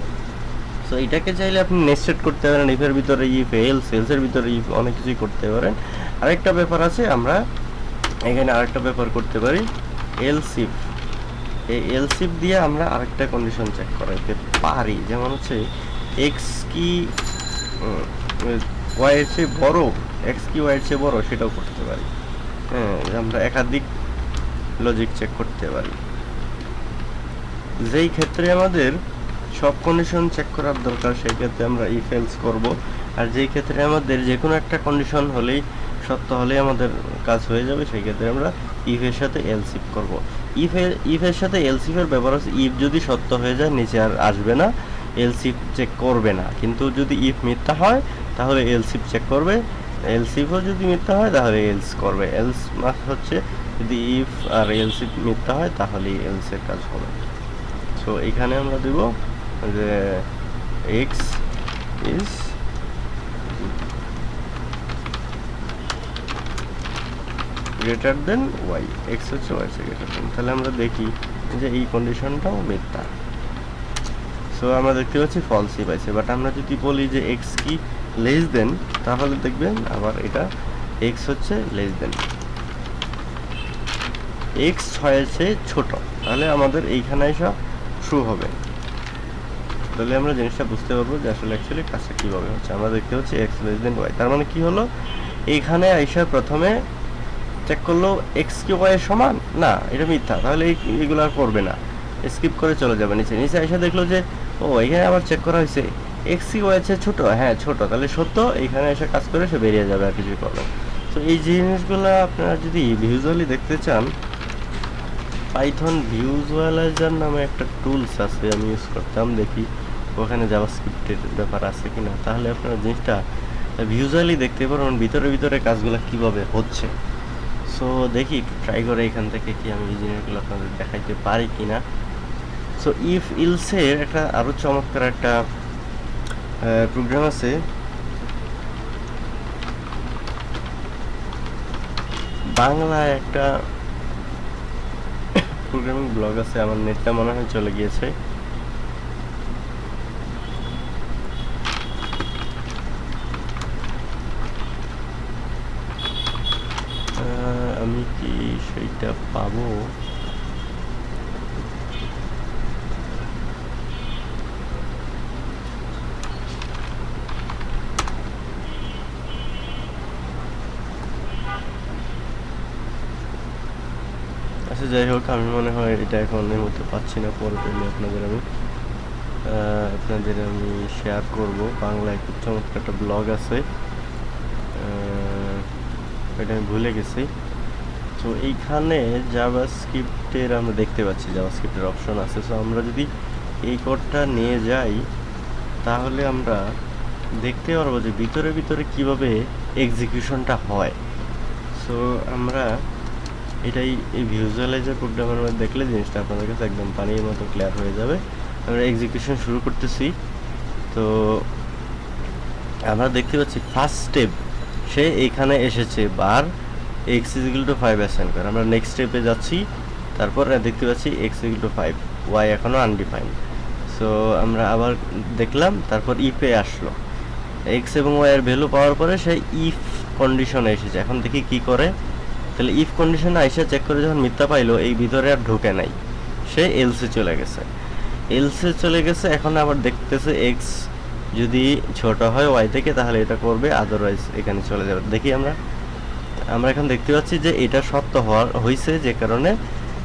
সো এটাকে চাইলে আপনি নেস্টেড করতে পারেন ইফের ভিতরে ইফ এলস এলসের ভিতরে ইফ অনেক কিছুই করতে পারেন। আরেকটা ব্যাপার আছে, আমরা এখানে আরেকটা ব্যাপার করতে পারি। এলসিফ এই এলসিফ দিয়ে আমরা আরেকটা কন্ডিশন চেক করাইতে পারি। যেমন হচ্ছে এক্স কি ওয়াই এর চেয়ে বড় এক্স কি ওয়াই এর চেয়ে বড়, সেটাও করতে পারি। হ্যাঁ আমরা একাধিক লজিক চেক করতে পারি। যেই ক্ষেত্রে আমাদের সব কন্ডিশন চেক করার দরকার, সেই ক্ষেত্রে আমরা ইফ এলস করব। আর যেই ক্ষেত্রে আমাদের যে কোনো একটা কন্ডিশন হলেই, সত্য হলেই আমাদের কাজ হয়ে যাবে, সেই ক্ষেত্রে আমরা ইফ এর সাথে এলসিফ করব। ইফ এর ইফ এর সাথে এলসিফের ব্যবহার হচ্ছে ইফ যদি সত্য হয়ে যায়, নিচে আর আসবে না এলসিফ চেক করবে না। কিন্তু যদি ইফ মিথ্যা হয়, তাহলে এলসিফ চেক করবে। এলসিফও যদি মিথ্যা হয়, তাহলে এলস করবে। এলস হচ্ছে যদি ইফ আর এলসিফ মিথ্যা হয়, তাহলেই এলসের কাজ হবে। সো এখানে আমরা দেব যে x is greater than y x হচ্ছে ওয়াই গ্রেটার দেন তাহলে আমরা দেখি যে এই কন্ডিশনটাও মিথ্যা সো আমরা দেখতে পাচ্ছি ফলসই পাইছে। বাট আমরা যদি বলি যে এক্স কি লেস দেন তাহলে দেখবেন আবার এটা এক্স হচ্ছে লেস দেন এক্স ছয়ের চেয়ে ছোট। তাহলে আমাদের এইখানে এসব ট্রু হবে। তাহলে আমরা জিনিসটা বুঝতে পারব যে আসলে অ্যাকচুয়ালি কাজটা কীভাবে হচ্ছে। আমরা দেখতে পাচ্ছি এক্স লেস দেন ওয়াই তার মানে কি হলো? এইখানে আইসা প্রথমে চেক করল এক্স কি ওয়াই এর সমান? না, এটা মিথ্যা। তাহলে এই এগুলো আর করবে না। স্কিপ করে চলে যাবে নিচে। নিচে আইসা দেখল যে, ও এখানে আবার চেক করা হয়েছে। এক্স কি আছে ছোট? হ্যাঁ ছোট। তাহলে সত্য এখানে এসে কাজ করে সে বেরিয়ে যাবে আর কিছু প্রবলেম তো এই জিনিসগুলো আপনারা যদি ভিজুয়ালি দেখতে চান পাইথন ভিউজুয়ালাইজার নামে একটা টুলস আছে, আমি ইউজ করতাম, দেখি ওখানে জাভাস্ক্রিপ্টের ব্যাপার আছে কিনা। তাহলে আপনারা জিনিসটা ভিউজুয়ালি দেখতে পারবেন, ভিতরে ভিতরে কাজগুলো কীভাবে হচ্ছে। সো দেখি একটু ট্রাই করে এখান থেকে কি আমি এই জিনিসগুলো আপনাদের দেখাইতে পারি কিনা। সো ইফ ইলসের একটা আরও চমৎকার একটা প্রোগ্রাম আছে। বাংলায় একটা প্রোগ্রামিং ব্লগ আছে আমার নেটটা মনে হয় চলে গিয়েছে। আমি কি সেইটা পাবো? যাই হোক, আমি মনে হয় এটা এখন এই মুহূর্তে পাচ্ছি না পরে পেলে আপনাদের আমি। আপনাদের আমি শেয়ার করব। বাংলায় খুব চমৎকার একটা ব্লগ আছে। এটা আমি ভুলে গেছি। তো এইখানে জাভা স্ক্রিপ্টের আমরা দেখতে পাচ্ছি জাভা স্ক্রিপ্টের অপশন আছে। সো আমরা যদি এই কোডটা নিয়ে যাই, তাহলে আমরা দেখতে পারব যে ভিতরে ভিতরে কীভাবে এক্সিকিউশনটা হয়। সো আমরা এটাই এই ভিজুয়ালাইজার প্রোগ্রামের মধ্যে দেখলে জিনিসটা আপনাদের কাছে একদম পানির মতো ক্লিয়ার হয়ে যাবে। আমরা এক্সিকিউশন শুরু করতেছি। তো আমরা দেখতে পাচ্ছি ফার্স্ট স্টেপ সে এইখানে এসেছে var x equal to five assign করে আমরা নেক্সট স্টেপে যাচ্ছি, তারপর দেখতে পাচ্ছি x equal to five y এখনও আনডিফাইন সো আমরা আবার দেখলাম, তারপর ইফে আসলো। এক্স এবং ওয়াই এর ভ্যালু পাওয়ার পরে সে ইফ কন্ডিশনে এসেছে। এখন দেখি কি করে। তাহলে ইফ কন্ডিশনে আইসা চেক করে যখন মিথ্যা পাইলো, এই ভিতরে আর ঢুকে নাই। সে এলসে চলে গেছে। এলসে চলে গেছে, এখন আবার দেখতেছে এক্স যদি ছোট হয় ওয়াই থেকে, তাহলে এটা করবে আদারওয়াইজ এখানে চলে যাবে। দেখি আমরা। আমরা এখন দেখতে পাচ্ছি যে এটা সত্য হওয়ার হয়েছে যে কারণে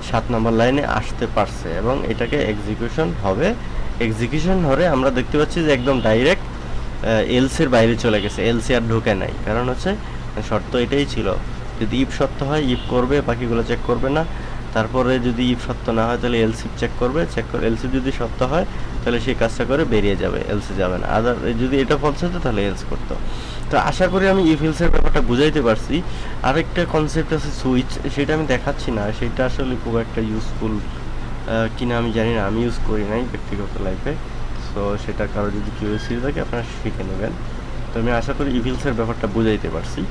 সাত নম্বর লাইনে আসতে পারছে এবং এটাকে এক্সিকিউশন হবে। এক্সিকিউশন হলে আমরা দেখতে পাচ্ছি যে একদম ডাইরেক্ট এলসির বাইরে চলে গেছে। এলসি আর ঢুকে নাই। কারণ হচ্ছে, শর্ত এটাই ছিল। যদি ইফ সত্য হয়, ইফ করবে, বাকিগুলো চেক করবে না। তারপরে যদি ইফ সত্য না হয়, তাহলে এলসিপ চেক করবে। চেক করে এলসিপ যদি সত্য হয়, তাহলে সেই কাজটা করে বেরিয়ে যাবে, এলসি যাবে না। আদার যদি এটা ফলস হতো, তাহলে এলস করতো। তো আশা করি আমি ইফ এলসের ব্যাপারটা বুঝাইতে পারছি। আরেকটা কনসেপ্ট আছে সুইচ সেটা আমি দেখাচ্ছি না। সেটা আসলে খুব একটা ইউজফুল কিনা আমি জানি না। আমি ইউজ করি নাই ব্যক্তিগত লাইফে সো সেটা কারও যদি কেউ কিউরিয়াসিটি থাকে, আপনারা শিখে নেবেন। তো আমি আশা করি ইভিলসের ব্যাপারটা বুঝাইতে পারছি।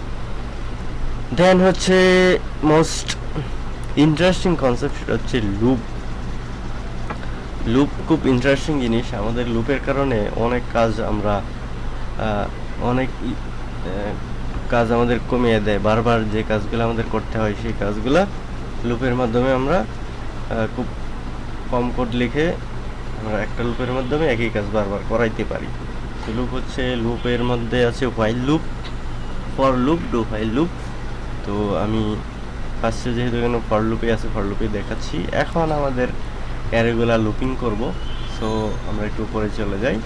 দেন হচ্ছে মোস্ট ইন্টারেস্টিং কনসেপ্ট সেটা হচ্ছে লুপ লুপ খুব ইন্টারেস্টিং জিনিস। আমাদের লুপের কারণে অনেক কাজ আমরা অনেক কাজ আমাদের কমিয়ে দেয়। বারবার যে কাজগুলো আমাদের করতে হয়, সেই কাজগুলো লুপের মাধ্যমে আমরা খুব কম কোড লিখে আমরা একটা লুপের মাধ্যমে একই কাজ বারবার করাইতে পারি। লুপ হচ্ছে লুপের মধ্যে আছে while loop for loop do while loop তো আমি ফার্স্টে যেহেতু এখানে ফর লুপে আছে ফর লুপে দেখাচ্ছি। এখন আমাদের অ্যারেগুলা লুপিং করব। সো আমরা একটু উপরে চলে যাই।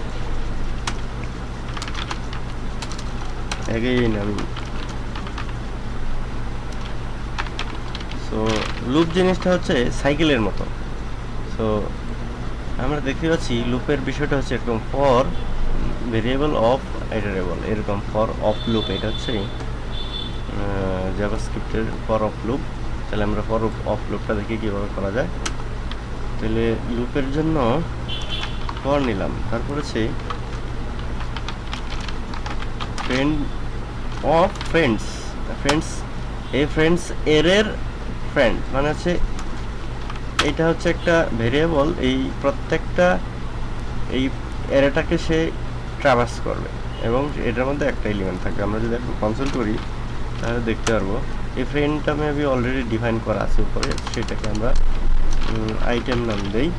এগেইন আমি সো লুপ জিনিসটা হচ্ছে সাইকেলের মতো। সো আমরা দেখতে পাচ্ছি লুপের বিষয়টা হচ্ছে এরকম ফর ভেরিয়েবল অফ আইটারেবল এরকম ফর অফ লুপ এটা হচ্ছে জাভাস্ক্রিপ্টের ফর অফ লুপ তাহলে আমরা ফর অফ লুপটা দেখি কীভাবে করা যায়। তাহলে লুপের জন্য ফর নিলাম। তারপর হচ্ছে ফ্রেন্ড অফ ফ্রেন্ডস ফ্রেন্ডস এই ফ্রেন্ডস এরের ফ্রেন্ড মানে হচ্ছে এইটা হচ্ছে একটা ভেরিয়েবল এই প্রত্যেকটা এই এরেটাকে সে ট্রাভার্স করবে এবং এটার মধ্যে একটা এলিমেন্ট থাকবে। আমরা যদি একটু কনসাল্ট করি তাহলে দেখতে পারব। এই ফ্রেন্ডটা মেবি অলরেডি ডিফাইন করা আছে উপরে, সেটাকে আমরা আইটেম নাম দেই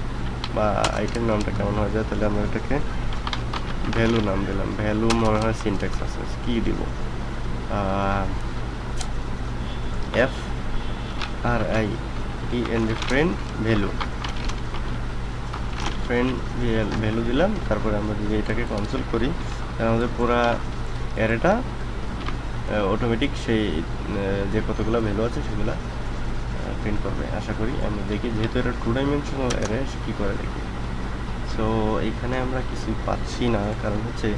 বা আইটেম নামটা কেমন হয়ে যায়, তাহলে আমরা এটাকে ভ্যালু নাম দিলাম। ভ্যালু মনে হয় সিনট্যাক্স আছে, কি দিব? F R I E N friend value friend value দিলাম, তারপরে আমরা যদি এটাকে কনসোল করি, তাহলে আমাদের পুরা অ্যারেটা অটোমেটিক সেই যে কতগুলো ভ্যালু আছে সেগুলো প্রিন্ট করবে। আশা করি আমরা দেখি, যেহেতু এটা টু ডাইমেনশনাল অ্যারে কী করে দেখি? সো এইখানে আমরা কিছুই পাচ্ছি না, কারণ হচ্ছে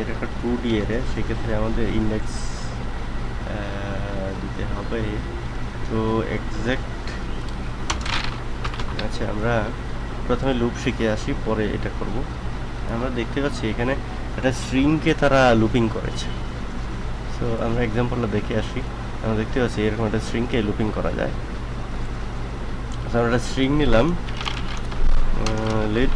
এটা একটা টু ডি অ্যারে সেক্ষেত্রে আমাদের ইন্ডেক্স দিতে হবে। তো এক্সাক্ট আচ্ছা আমরা প্রথমে লুপ শিখে আসি, পরে এটা করব। আমরা দেখতে পাচ্ছি এখানে একটা স্ট্রিংকে তারা লুপিং করেছে। সো আমরা এক্সাম্পলটা দেখে আসি। আমরা দেখতে পাচ্ছি এরকম একটা স্ট্রিংকে লুপিং করা যায়। আমরা একটা স্ট্রিং নিলাম। Let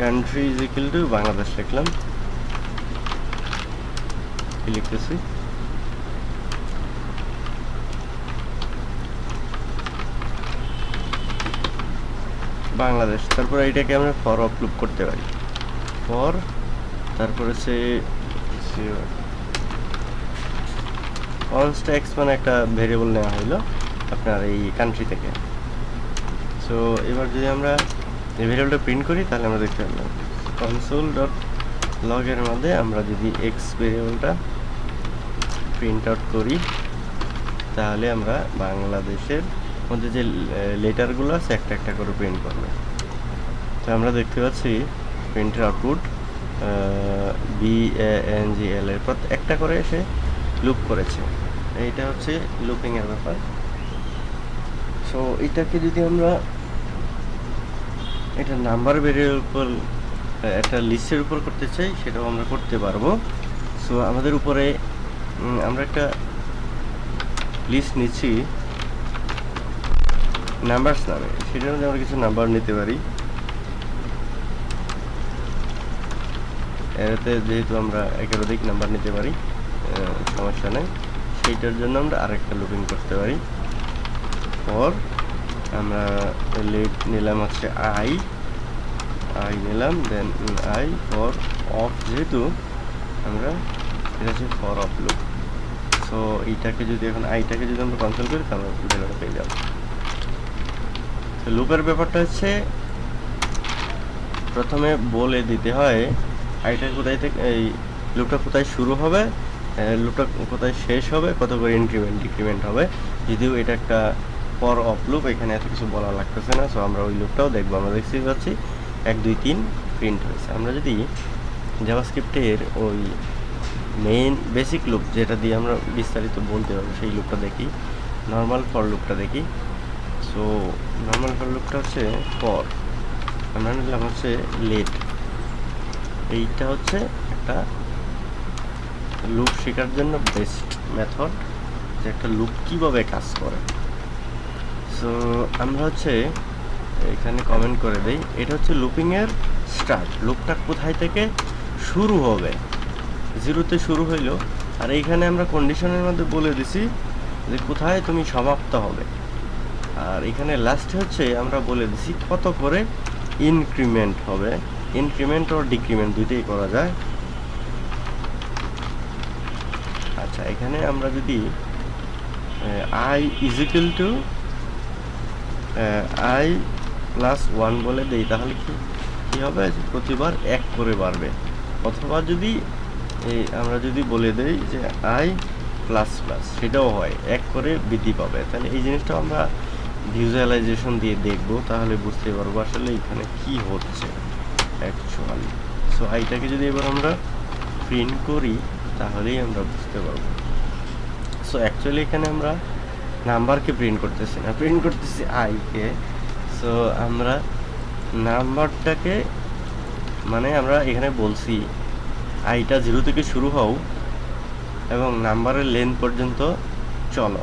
country is equal to Bangladesh লিখলাম। লিখতেছি? বাংলাদেশ। তারপর এটাকে আমরা ফর আপলোড করতে পারি। ফর তারপর হচ্ছে কনস্ট্যাক্স মানে একটা ভেরিয়েবল নেওয়া হলো আপনার এই কান্ট্রি থেকে। সো এবার যদি আমরা এই ভেরিয়েবলটা প্রিন্ট করি, তাহলে আমরা দেখতে পারলাম কনসোল ডট লগের মধ্যে আমরা যদি এক্স ভেরিয়েবলটা প্রিন্ট আউট করি, তাহলে আমরা বাংলাদেশের মধ্যে যে লেটারগুলো আছে, একটা একটা করে প্রিন্ট করবে। তো আমরা দেখতে পাচ্ছি প্রিন্টের output B N G L এর পর একটা করে এসে লুপ করেছে। এইটা হচ্ছে লুপিং এর ব্যাপার। সো এটাকে যদি আমরা এটা নাম্বার ভেরিয়েবল উপর, একটা লিস্টের উপর করতে চাই, সেটাও আমরা করতে পারব। সো আমাদের উপরে আমরা একটা লিস্ট নিচ্ছি নাম্বারস নামে। সেটার মধ্যে আমরা কিছু নাম্বার নিতে পারি। এতে যেহেতু আমরা একাধিক নাম্বার নিতে পারি সমস্যা নেই। সেইটার জন্য আমরা আরেকটা লুপিং করতে পারি। পর আমরা লেট নিলাম হচ্ছে আই আই নিলাম দেন আই ফর অফ যেহেতু আমরা, এটা হচ্ছে ফর অফ লুপ সো এইটাকে যদি এখন আইটাকে যদি আমরা কনসোল করি, তাহলে ভ্যালুটা পেয়ে যাব। লুপের ব্যাপারটা হচ্ছে, প্রথমে বলে দিতে হয় আইটা কোথায় থেকে এই লুপটা কোথায় শুরু হবে লুপটা কোথায় শেষ হবে, কত করে ইনক্রিমেন্ট ডিক্রিমেন্ট হবে, যদিও এটা একটা পর অফ লুপ এখানে এত কিছু বলা লাগতেছে না সো আমরা ওই লুপটাও দেখব, আমরা দেখতে পাচ্ছি এক, দুই, তিন প্রিন্ট হয়েছে। আমরা যদি জাভাস্ক্রিপ্টের ওই মেইন বেসিক লুপ যেটা দিয়ে আমরা বিস্তারিত বলতে পারব, সেই লুপটা দেখি নর্মাল ফর লুপটা দেখি। সো নর্মাল ফর লুপটা হচ্ছে ফর আমরা নিলাম হচ্ছে লেট এইটা হচ্ছে একটা লুপ শেখার জন্য বেস্ট মেথড যে একটা লুপ কীভাবে কাজ করে। সো আমরা হচ্ছে এখানে কমেন্ট করে দেই, এটা হচ্ছে লুপিংয়ের স্টার্ট লুপটা কোথায় থেকে শুরু হবে? জিরোতে শুরু হইল, আর এইখানে আমরা কন্ডিশনের মধ্যে বলে দিছি যে কোথায় তুমি সমাপ্ত হবে। আর এখানে লাস্টে হচ্ছে আমরা বলে দিছি কত করে ইনক্রিমেন্ট হবে। ইনক্রিমেন্ট ও ডিক্রিমেন্ট দুইটাই করা যায়। আচ্ছা এখানে আমরা যদি I is equal to I plus one বলে দেই, তাহলে কি কি হবে? প্রতিবার এক করে বাড়বে। অথবা যদি, এই আমরা যদি বলে দেই যে আই প্লাস প্লাস সেটাও হয়, এক করে বৃদ্ধি পাবে। তাহলে এই জিনিসটা আমরা ভিজুয়ালাইজেশন দিয়ে দেখব, তাহলে বুঝতে পারব আসলে এখানে কি হচ্ছে। অ্যাকচুয়ালি সো আইটাকে যদি এবার আমরা প্রিন্ট করি, তাহলেই আমরা বুঝতে পারব। সো অ্যাকচুয়ালি এখানে আমরা নাম্বারকে প্রিন্ট করতেছি না। প্রিন্ট করতেছি আইকে সো আমরা নাম্বারটাকে মানে আমরা এখানে বলছি আইটা জিরো থেকে শুরু হও, এবং নাম্বারের লেন্থ পর্যন্ত চলো।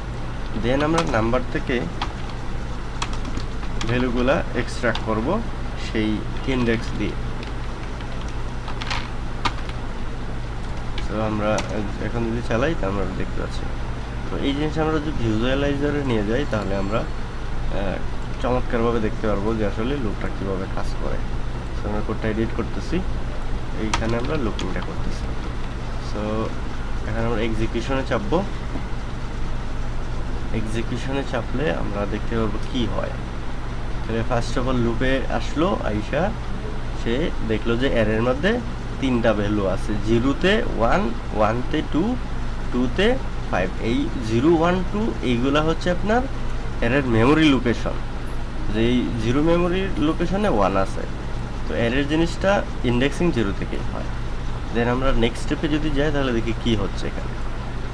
দেন আমরা নাম্বার থেকে ভ্যালুগুলা এক্সট্রাক্ট করব, সেই ইন্ডেক্স দিয়ে। আমরা এখন যদি চালাই, তা আমরা দেখতে পাচ্ছি। তো এই জিনিস আমরা যদি ভিজুয়ালাইজারে নিয়ে যাই, তাহলে আমরা চমৎকারভাবে দেখতে পারব যে আসলে লুকটা কীভাবে কাজ করে। সো আমরা কোডটা এডিট করতেছি। এইখানে আমরা লুকিংটা করতেছি। সো এখানে আমরা এক্সিকিউশনে চাপবো। এক্সিকিউশনে চাপলে আমরা দেখতে পারব কি হয়। তাহলে ফার্স্ট অফ অল লুপে আসলো আইসা, সে দেখল যে এর মধ্যে তিনটা ভ্যালু আছে, জিরোতে ওয়ান ওয়ানতে টু টুতে ফাইভ এই জিরো ওয়ান টু এইগুলা হচ্ছে আপনার এর মেমোরি লোকেশন যে এই জিরো মেমোরির লোকেশনে ওয়ান আছে। তো এরের জিনিসটা ইন্ডেক্সিং জিরো থেকেই হয়। দেন আমরা নেক্সট স্টেপে যদি যাই, তাহলে দেখি কি হচ্ছে এখানে।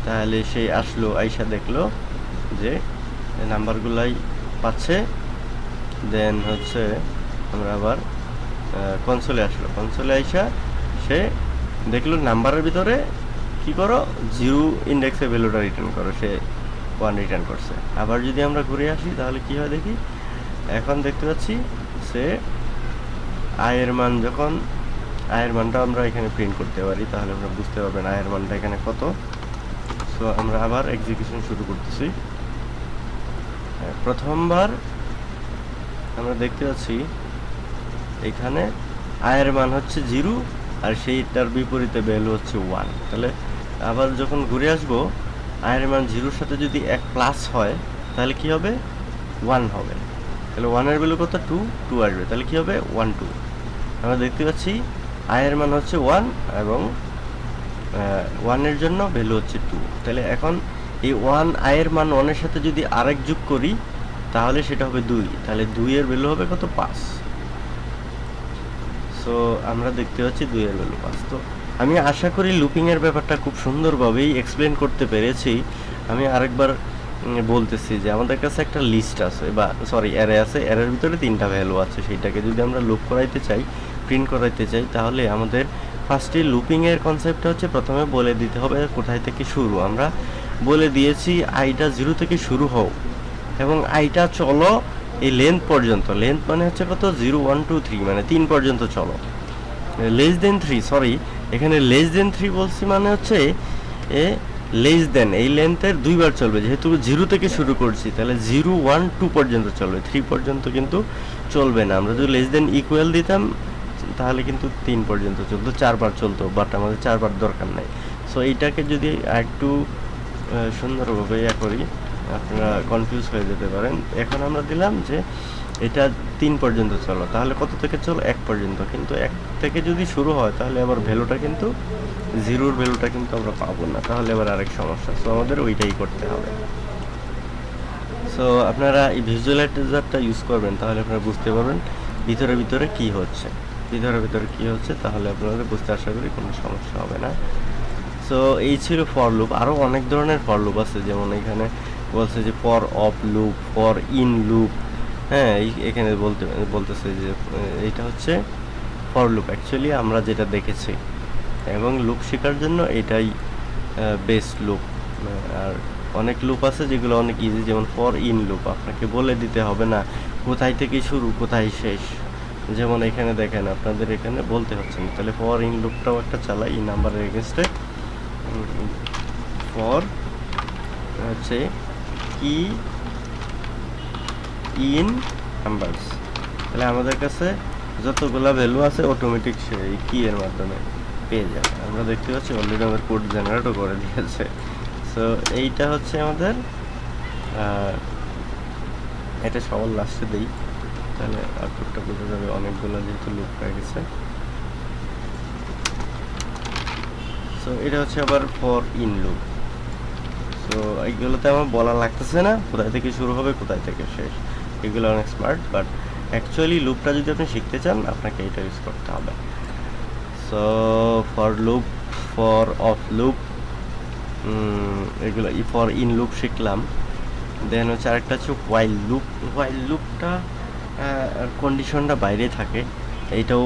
তাহলে সে আসলো, আইসা দেখল যে নাম্বারগুলাই পাচ্ছে। দেন হচ্ছে আমরা আবার কনসোলে আসলো। কনসোলে আইসা সে দেখল নাম্বারের ভিতরে কি করো? জিরো ইন্ডেক্সে ভ্যালুটা রিটার্ন করো, সে ওয়ান রিটার্ন করছে। আবার যদি আমরা ঘুরে আসি, তাহলে কি হয় দেখি? এখন দেখতে পাচ্ছি সে আয়ের মান যখন আয়ের মানটা আমরা এখানে প্রিন্ট করতে পারি, তাহলে আমরা বুঝতে পারবেন আয়ের মানটা এখানে কত। সো আমরা আবার এক্সিকিউশন শুরু করতেছি। প্রথমবার আমরা দেখতে পাচ্ছি এখানে আয়ের মান হচ্ছে জিরো আর সেইটার বিপরীতে ভ্যালু হচ্ছে ওয়ান তাহলে আবার যখন ঘুরে আসব আয়ের মান জিরোর সাথে যদি এক প্লাস হয়, তাহলে কি হবে? ওয়ান হবে। তাহলে ওয়ানের ভ্যালু কত? টু টু আসবে। তাহলে কি হবে? ওয়ান টু আমরা দেখতে পাচ্ছি আয়ের মান হচ্ছে ওয়ান এবং ওয়ানের জন্য ভ্যালু হচ্ছে টু তাহলে এখন এই ওয়ান আয়ের মান ওয়ানের সাথে যদি আরেক যোগ করি, তাহলে সেটা হবে দুই। তাহলে দুইয়ের ভ্যালু হবে কত? পাঁচ। সো আমরা দেখতে পাচ্ছি দুইয়ের ভ্যালু পাঁচ। তো আমি আশা করি লুপিংয়ের ব্যাপারটা খুব সুন্দরভাবেই এক্সপ্লেন করতে পেরেছি। আমি আরেকবার বলতেছি যে আমাদের কাছে একটা লিস্ট আছে বা সরি অ্যারে আছে। অ্যারের ভিতরে তিনটা ভ্যালু আছে। সেইটাকে যদি আমরা লুপ করাইতে চাই প্রিন্ট করাইতে চাই, তাহলে আমাদের ফার্স্টে লুপিংয়ের কনসেপ্টটা হচ্ছে প্রথমে বলে দিতে হবে কোথায় থেকে শুরু। আমরা বলে দিয়েছি আইটা জিরো থেকে শুরু হও এবং আইটা চলো এই লেন্থ পর্যন্ত লেন্থ মানে হচ্ছে কত? জিরো ওয়ান টু থ্রি মানে তিন পর্যন্ত চলো। লেস দেন থ্রি সরি এখানে লেস দেন থ্রি বলছি মানে হচ্ছে, এ লেস দেন এই লেন্থের দুইবার চলবে। যেহেতু জিরো থেকে শুরু করছি, তাহলে জিরো ওয়ান টু পর্যন্ত চলবে। থ্রি পর্যন্ত কিন্তু চলবে না। আমরা যদি লেস দেন ইকুয়াল দিতাম, তাহলে কিন্তু তিন পর্যন্ত চলতো, চারবার চলতো বাট আমাদের চারবার দরকার নাই। সো এইটাকে যদি একটু সুন্দরভাবে ইয়া করি আপনারা কনফিউজ হয়ে যেতে পারেন। এখন আমরা দিলাম যে এটা তিন পর্যন্ত চলো। তাহলে কত থেকে চলো? এক পর্যন্ত। কিন্তু এক থেকে যদি শুরু হয়, তাহলে আবার ভ্যালুটা কিন্তু জিরোর ভ্যালুটা কিন্তু আমরা পাবো না। তাহলে আবার আরেক সমস্যা। সো আমাদের ওইটাই করতে হবে। সো আপনারা এই ভিজুয়ালাইজারটা ইউজ করবেন, তাহলে আপনারা বুঝতে পারবেন ভিতরে ভিতরে কি হচ্ছে। ভিতরে ভিতরে কি হচ্ছে, তাহলে আপনাদের বুঝতে আশা করি কোনো সমস্যা হবে না। সো এই ছিল ফর লুপ আরও অনেক ধরনের ফর লুপ আছে। যেমন এখানে বলছে যে for of loop for in loop হ্যাঁ এখানে বলতে, বলতেছে যে এইটা হচ্ছে ফর লুপ অ্যাকচুয়ালি আমরা যেটা দেখেছি, এবং লুপ শেখার জন্য এটাই বেস্ট লুপ আর অনেক লুপ আছে যেগুলো অনেক ইজি যেমন ফর ইন লুপ আপনাকে বলে দিতে হবে না, কোথায় থেকে শুরু, কোথায় শেষ। যেমন এখানে দেখেন, আপনাদের এখানে বলতে হচ্ছে না। তাহলে ফর ইন লুপটাও একটা চালাই, এই নাম্বারের এগেনস্টে ফর হচ্ছে কি ইন নাম্বারস তাহলে আমাদের কাছে যতগুলা ভ্যালু আছে অটোমেটিক সেই কি এর মাধ্যমে পেয়ে যাবে। আমরা দেখতে পাচ্ছি অলরেডি আমাদের কোড জেনারেটও করে দিয়েছে। সো এইটা হচ্ছে আমাদের এটা সবার লাস্টে দিই। তাহলে আউটপুটটা বোঝা যাবে অনেকগুলো যেহেতু লুপ হয়ে গেছে। সো এটা হচ্ছে আবার ফর ইন লুপ সো এইগুলোতে আমার বলা লাগতেছে না, কোথায় থেকে শুরু হবে, কোথায় থেকে শেষ, এগুলো অনেক স্মার্ট বাট অ্যাকচুয়ালি লুপটা যদি আপনি শিখতে চান, আপনাকে এটা ইউজ করতে হবে। So for loop for of loop এগুলো ফর ইন লুপ শিখলাম। দেন হচ্ছে আরেকটা হচ্ছে ওয়াইল লুপ ওয়াইল লুপটা কন্ডিশনটা বাইরে থাকে। এইটাও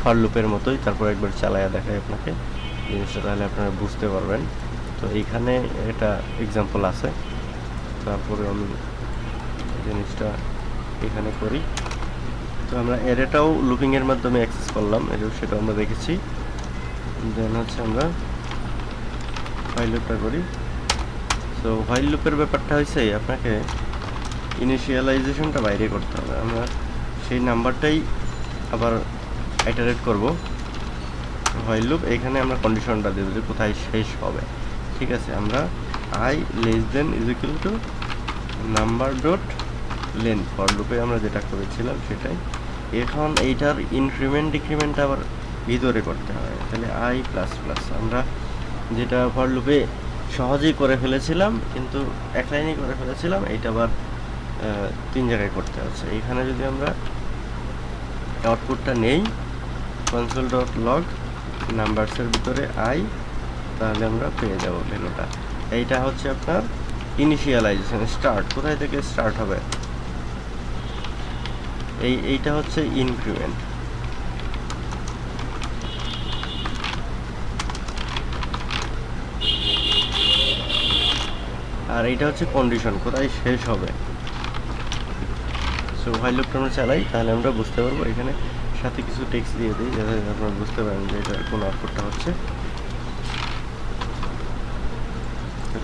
ফর লুপের মতোই, তারপর একবার চালায়া দেখায় আপনাকে। জিনিসটা তাহলে আপনারা বুঝতে পারবেন। তো এইখানে এটা এক্সাম্পল আছে। তারপরে আমি জিনিসটা এখানে করি। তো আমরা এরেটাও লুপিংয়ের মাধ্যমে অ্যাক্সেস করলাম এটাও সেটা আমরা দেখেছি। দেন হচ্ছে আমরা হোয়াইল লুপটা করি। তো হোয়াইল লুপের ব্যাপারটা হয়েছে আপনাকে ইনিশিয়ালাইজেশনটা বাইরে করতে হবে। আমরা সেই নাম্বারটাই আবার আইটারেট করব। হোয়াইল লুপ এখানে আমরা কন্ডিশনটা দেবো যে কোথায় শেষ হবে। ঠিক আছে, আমরা I less than is equal to number dot len for লুপে আমরা যেটা করেছিলাম সেটাই। এখন এইটার ইনক্রিমেন্ট ডিক্রিমেন্ট আবার ভিতরে করতে হয়। তাহলে আই প্লাস প্লাস আমরা যেটা ফর লুপে সহজেই করে ফেলেছিলাম, কিন্তু এক লাইনেই করে ফেলেছিলাম, এইটা আবার তিন জায়গায় করতে হচ্ছে। এখানে যদি আমরা আউটপুটটা নেই কনসোল ডট লগ নাম্বারসের ভিতরে আই তাহলে আমরা পেয়ে যাব ভ্যালুটা এইটা হচ্ছে আপনার ইনিশিয়ালাইজেশন স্টার্ট কোথায় থেকে স্টার্ট হবে? এই, এইটা হচ্ছে ইনক্রিমেন্ট আর এইটা হচ্ছে কন্ডিশন কোথায় শেষ হবে? সো হোয়াইল লুপটা আমরা চালাই, তাহলে আমরা বুঝতে পারব এখানে সাথে কিছু টেক্সট দিয়ে দিই, যাতে আপনারা বুঝতে পারেন যে এটা কোন আউটপুটটা হচ্ছে।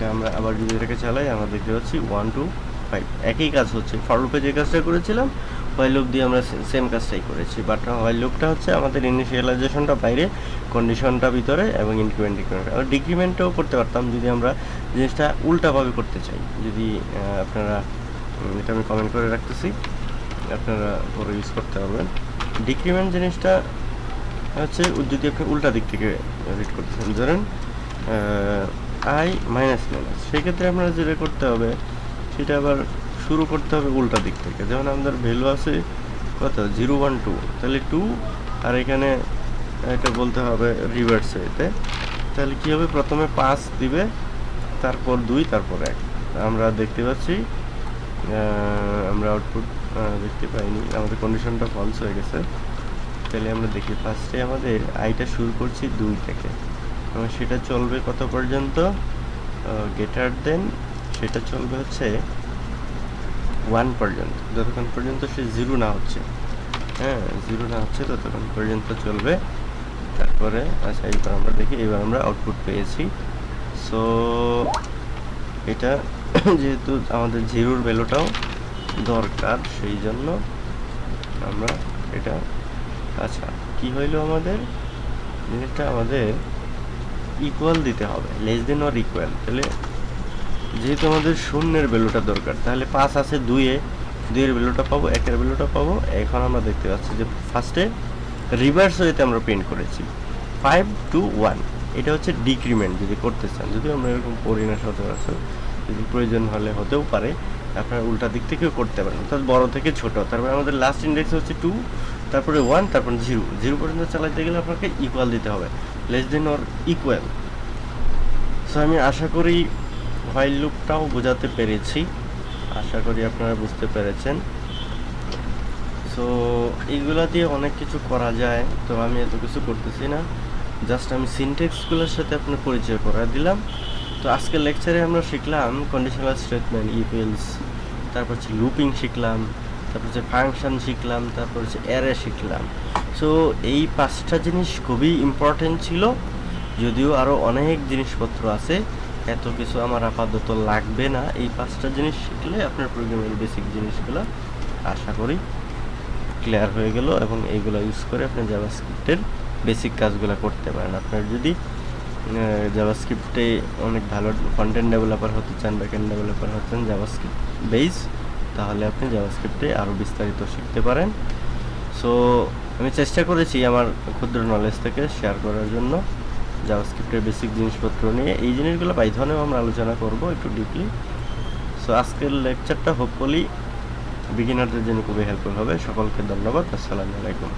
তাহলে আমরা আবার যদি এটাকে চালাই, আমরা দেখতে পাচ্ছি ওয়ান টু ফাইভ একই কাজ হচ্ছে। ফর লুপে যে কাজটা করেছিলাম হোয়াইল লুপ দিয়ে আমরা সেম কাজটাই করেছি। বাট হোয়াইল লুপটা হচ্ছে আমাদের ইনিশিয়ালাইজেশনটা বাইরে কন্ডিশনটা ভিতরে এবং ইনক্রিমেন্ট ডিক্রিমেন্ট আর ডিক্রিমেন্টও করতে পারতাম যদি আমরা জিনিসটা উল্টাভাবে করতে চাই। যদি আপনারা এটা আমি কমেন্ট করে রাখতেছি। আপনারা পরে ইউজ করতে পারবেন। ডিক্রিমেন্ট জিনিসটা হচ্ছে, যদি আপনি উল্টা দিক থেকে রিড করতেছেন। ধরেন আই মাইনাস মাইনাস। সেক্ষেত্রে আপনারা যেটা করতে হবে, সেটা আবার শুরু করতে হবে উল্টা দিক থেকে। যেমন আমাদের ভ্যালু আছে কত? Zero, one, two. তাহলে টু আর এখানে এটা বলতে হবে রিভার্স এতে। তাহলে কী হবে? প্রথমে পাঁচ দিবে, তারপর দুই, তারপর এক। আমরা দেখতে পাচ্ছি আমরা আউটপুট দেখতে পাইনি। আমাদের কন্ডিশনটা ফলস হয়ে গেছে। তাহলে আমরা দেখি ফার্স্টে আমাদের আইটা শুরু করছি দুই থেকে। এবং সেটা চলবে কত পর্যন্ত? গেটার দেন সেটা চলবে হচ্ছে ওয়ান পর্যন্ত। যতক্ষণ পর্যন্ত সে জিরো না হচ্ছে। হ্যাঁ জিরো না হচ্ছে ততক্ষণ পর্যন্ত চলবে। তারপরে আচ্ছা এইবার আমরা দেখি, এবার আমরা আউটপুট পেয়েছি। সো এটা যেহেতু আমাদের জিরোর ভ্যালুটাও দরকার, সেই জন্য আমরা এটা আচ্ছা কি হইল আমাদের? জিনিসটা আমাদের ইকুয়াল দিতে হবে লেস দেন অর ইকুয়াল তাহলে যেহেতু আমাদের শূন্যের ভ্যালুটা দরকার, তাহলে পাঁচ আছে দুইয়ে দুইয়ের ভ্যালুটা পাবো একের ভ্যালুটা পাবো, এখন আমরা দেখতে পাচ্ছি যে ফার্স্টে রিভার্স ওয়েতে আমরা প্রিন্ট করেছি ফাইভ টু ওয়ান এটা হচ্ছে ডিক্রিমেন্ট যদি করতে চান, যদিও আমরা এরকম করি না সচরাচর, যদি প্রয়োজন হলে হতেও পারে, আপনারা উল্টা দিক থেকেও করতে পারেন, অর্থাৎ বড় থেকে ছোট, তারপরে আমাদের লাস্ট ইন্ডেক্স হচ্ছে টু তারপরে ওয়ান তারপরে জিরো জিরো পর্যন্ত চালাতে গেলে আপনাকে ইকুয়াল দিতে হবে less than or equal so আমি আশা করি হোয়াইল লুপটাও বোঝাতে পেরেছি। আশা করি আপনারা বুঝতে পেরেছেন। সো এইগুলা দিয়ে অনেক কিছু করা যায়। তো আমি এত কিছু করতেছি না। জাস্ট আমি সিনটেক্সগুলোর সাথে আপনার পরিচয় করা দিলাম। তো আজকের লেকচারে আমরা শিখলাম কন্ডিশনাল স্টেটমেন্ট ইফেলস তারপর হচ্ছে লুপিং শিখলাম, তারপর হচ্ছে ফাংশন শিখলাম, তারপর হচ্ছে অ্যারে শিখলাম। সো এই পাঁচটা জিনিস খুবই ইম্পর্টেন্ট ছিল। যদিও আরও অনেক জিনিসপত্র আছে, এত কিছু আমার আপাতত লাগবে না। এই পাঁচটা জিনিস শিখলে আপনার প্রোগ্রামের বেসিক জিনিসগুলো আশা করি ক্লিয়ার হয়ে গেল এবং এইগুলো ইউজ করে আপনি জাভাস্ক্রিপ্টের বেসিক কাজগুলো করতে পারেন। আপনার যদি জাভাস্ক্রিপ্টে অনেক ভালো কন্টেন্ট ডেভেলপার হতে চান ব্যাকএন্ড ডেভেলপার হচ্ছেন জাভাস্ক্রিপ্ট বেস তাহলে আপনি জাভাস্ক্রিপ্টে আরও বিস্তারিত শিখতে পারেন। সো আমি চেষ্টা করেছি আমার ক্ষুদ্র নলেজ থেকে শেয়ার করার জন্য জাভাস্ক্রিপ্টের বেসিক জিনিসপত্র নিয়ে। এই জিনিসগুলো পাইথনেও আমরা আলোচনা করব একটু ডিপলি সো আজকের লেকচারটা হোপফুলি বিগিনারদের জন্য খুবই হেল্পফুল হবে। সকলকে ধন্যবাদ। আসসালামু আলাইকুম।